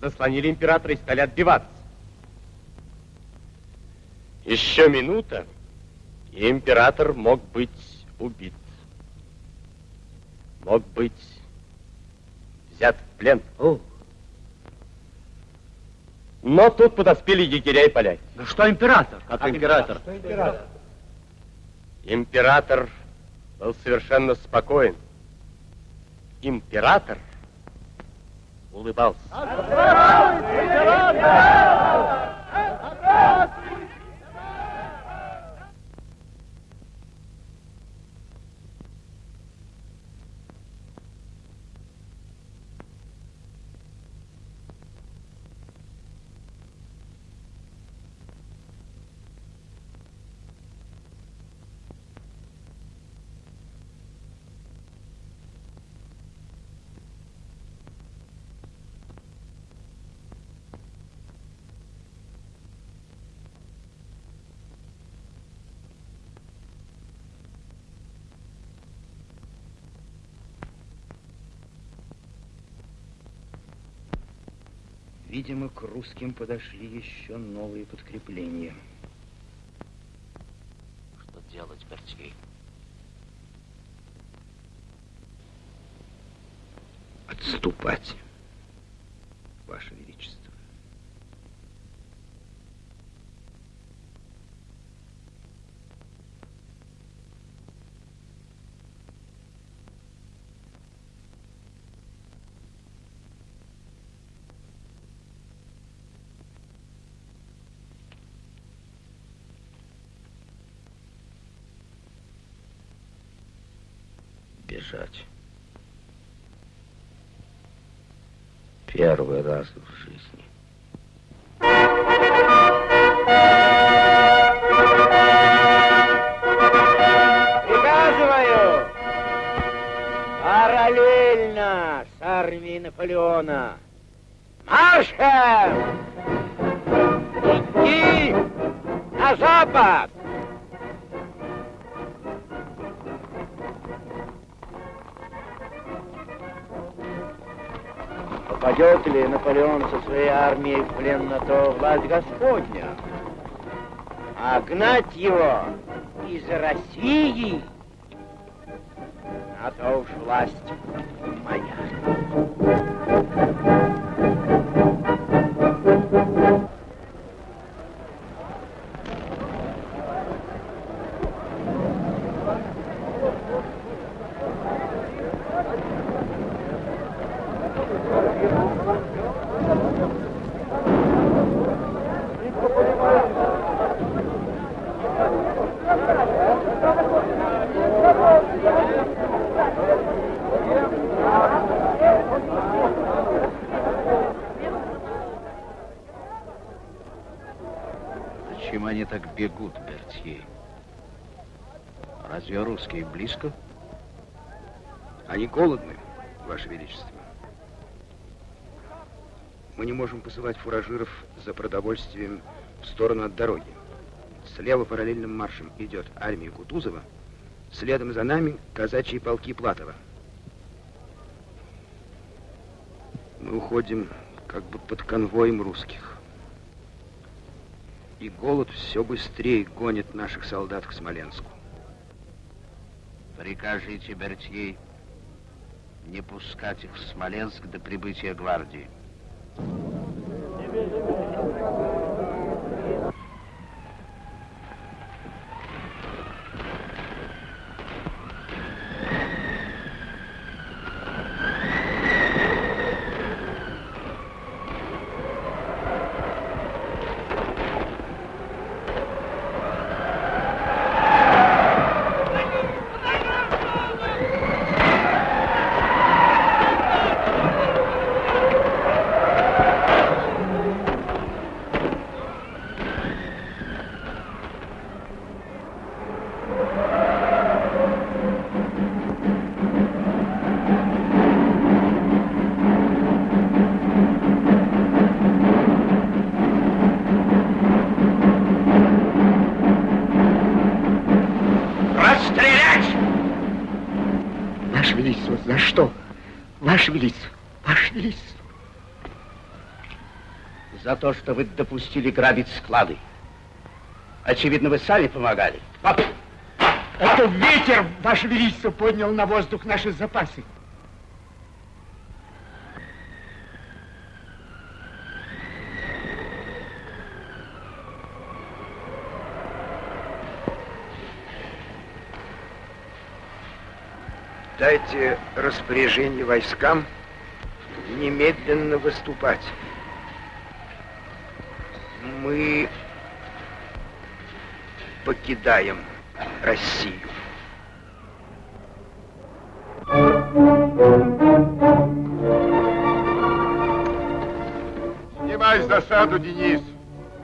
заслонили императора и стали отбиваться. Еще минута, и император мог быть убит. Мог быть взят в плен. О. Но тут подоспели егеря и поляки. Ну что император? Как, император? Что император? Император был совершенно спокоен. Император улыбался. Видимо, к русским подошли еще новые подкрепления. Что делать, Бертье? Отступать, Ваше Величество. Бежать. Первый раз в жизни. Приказываю параллельно с армией Наполеона маршем идти на запад. Попадет ли Наполеон со своей армией в плен на то власть Господня? А гнать его из России на то уж власть Разве русские близко? Они голодны, Ваше Величество. Мы не можем посылать фуражиров за продовольствием в сторону от дороги. Слева параллельным маршем идет армия Кутузова, следом за нами казачьи полки Платова. Мы уходим как бы под конвоем русских. И голод все быстрее гонит наших солдат к Смоленску. Прикажите Бертье не пускать их в Смоленск до прибытия гвардии. Ваше Величество. За то, что вы допустили грабить склады. Очевидно, вы сами помогали. Пап! Это ветер, Ваше Величество, поднял на воздух наши запасы. Дайте распоряжение войскам немедленно выступать. Мы покидаем Россию. Снимай засаду, Денис.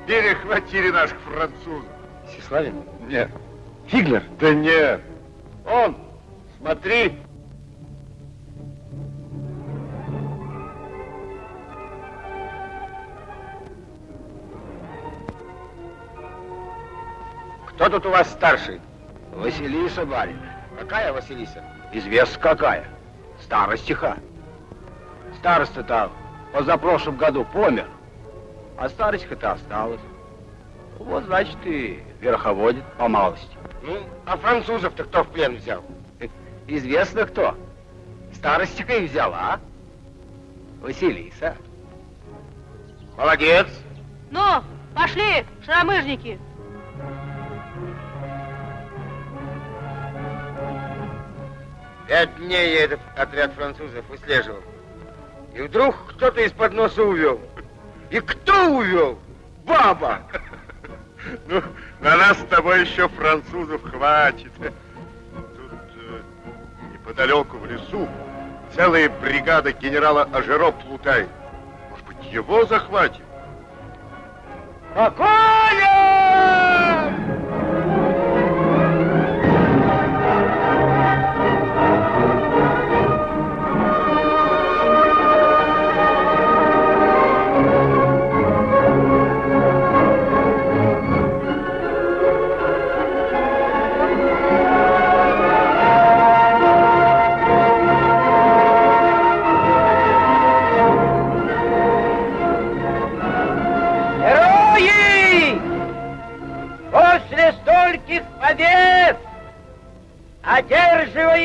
Перехватили наших французов. Сеславин? Нет. Фиглер? Да нет. Он, смотри. Кто тут у вас старший? Василиса, барин. Какая Василиса? Известно какая. Старостиха. Староста-то позапрошлом году помер, а и осталась. Вот, значит, и верховодит по малости. Ну, а французов-то кто в плен взял? Известно кто. Старостика и взяла. Василиса. Молодец. Ну, пошли, шаромыжники. Пять дней я этот отряд французов выслеживал. И вдруг кто-то из-под носа увел. И кто увел? Баба! [laughs] Ну, на нас с тобой еще французов хватит. Тут э, неподалеку в лесу целая бригада генерала Ажеро плутает. Может быть, его захватим? Спокойно!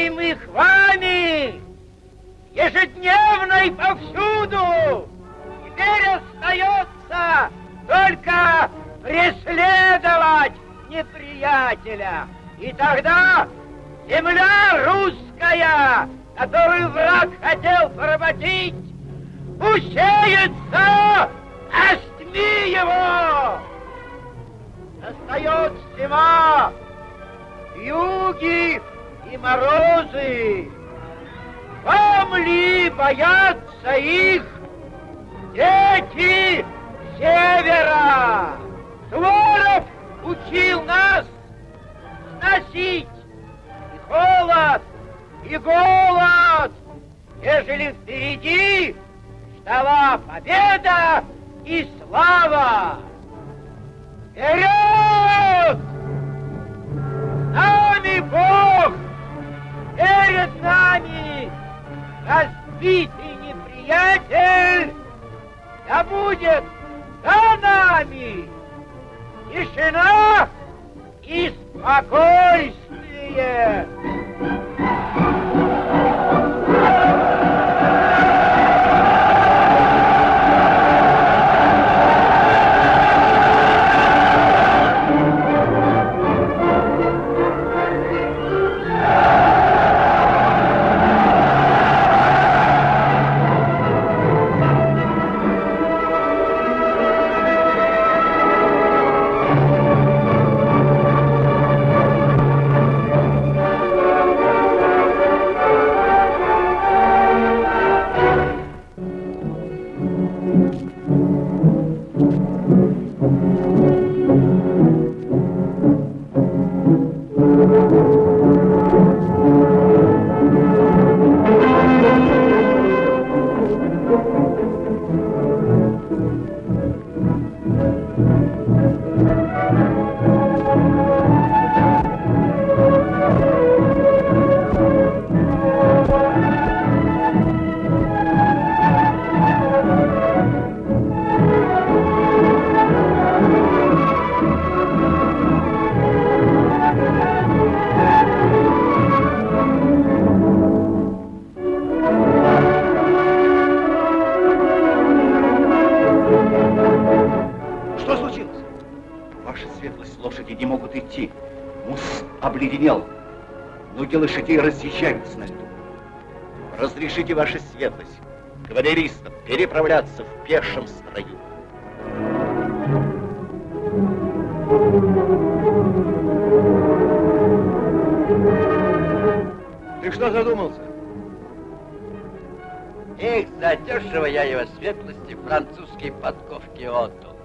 Одерживаемых вами, ежедневно и повсюду, теперь остается только преследовать неприятеля. И тогда земля русская, которую враг хотел поработить, усеется Остми его! Настает зима, юги и морозы. Вам ли бояться их дети севера? Суворов учил нас сносить и холод, и голод, ежели впереди ждала победа и слава! Вперед! С нами Бог! Перед нами разбитый неприятель! Да будет за нами тишина и спокойствие! Лошадей разъезжаются на льду. Разрешите, ваша светлость, кавалеристам переправляться в пешем строю. Ты что задумался? Эх, задешево я его светлости французские подковки отдал.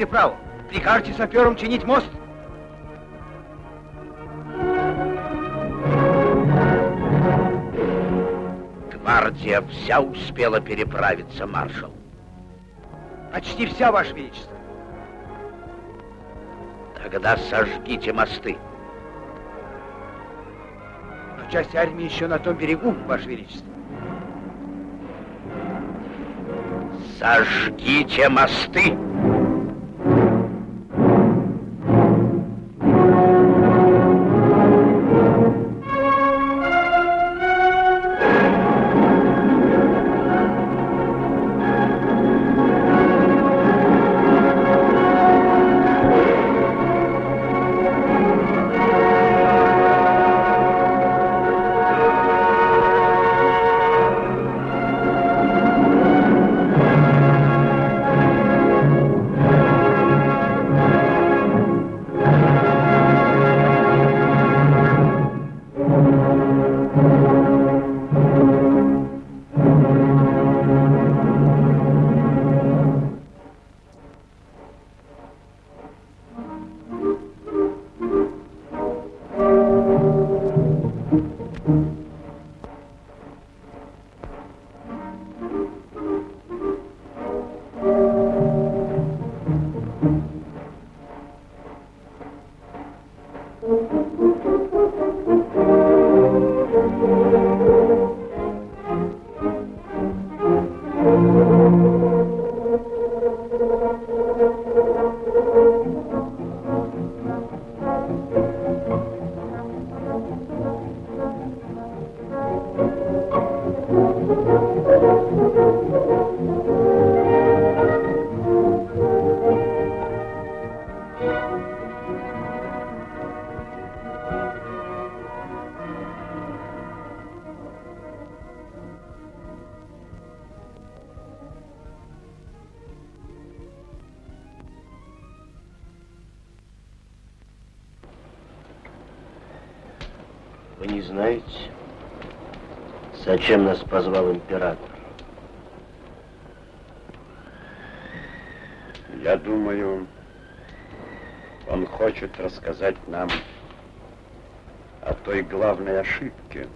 Переправу. Прикажете саперам чинить мост? Гвардия вся успела переправиться, маршал. Почти вся, Ваше Величество. Тогда сожгите мосты. Но часть армии еще на том берегу, Ваше Величество. Сожгите мосты! Вы не знаете, зачем нас позвал император? Я думаю, он хочет рассказать нам о той главной ошибке,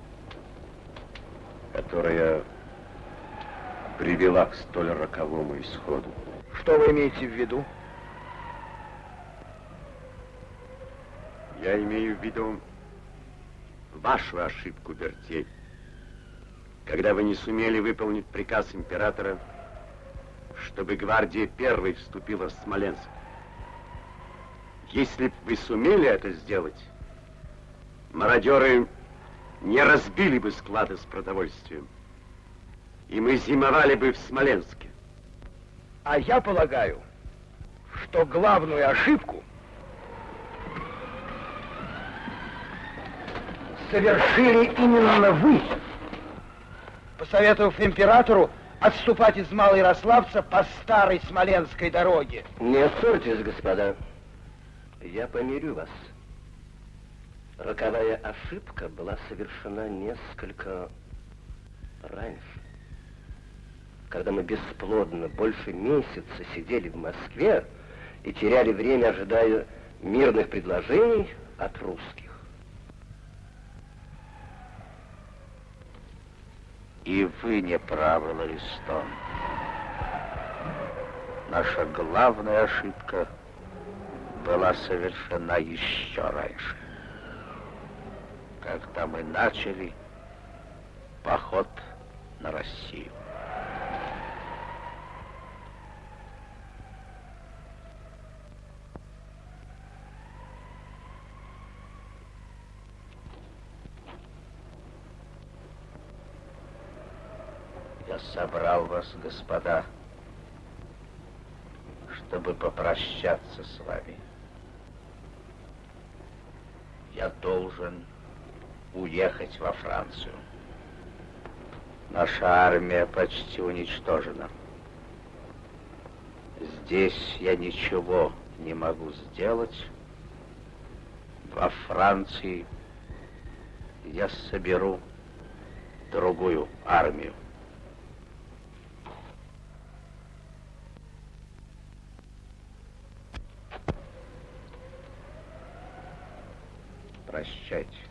которая привела к столь роковому исходу. Что вы имеете в виду? Я имею в виду вашу ошибку, Бертей. Когда вы не сумели выполнить приказ императора, чтобы гвардия первой вступила в Смоленск. Если бы вы сумели это сделать, мародеры не разбили бы склады с продовольствием, и мы зимовали бы в Смоленске. А я полагаю, что главную ошибку совершили именно вы, посоветовав императору отступать из Малоярославца по старой Смоленской дороге. Не ссорьтесь, господа. Я помирю вас. Роковая ошибка была совершена несколько раньше. Когда мы бесплодно больше месяца сидели в Москве и теряли время, ожидая мирных предложений от русских. И вы не правы, Ларистон. Наша главная ошибка была совершена еще раньше. Когда мы начали поход на Россию. Я собрал вас, господа, чтобы попрощаться с вами. Я должен уехать во Францию. Наша армия почти уничтожена. Здесь я ничего не могу сделать. Во Франции я соберу другую армию. прощать.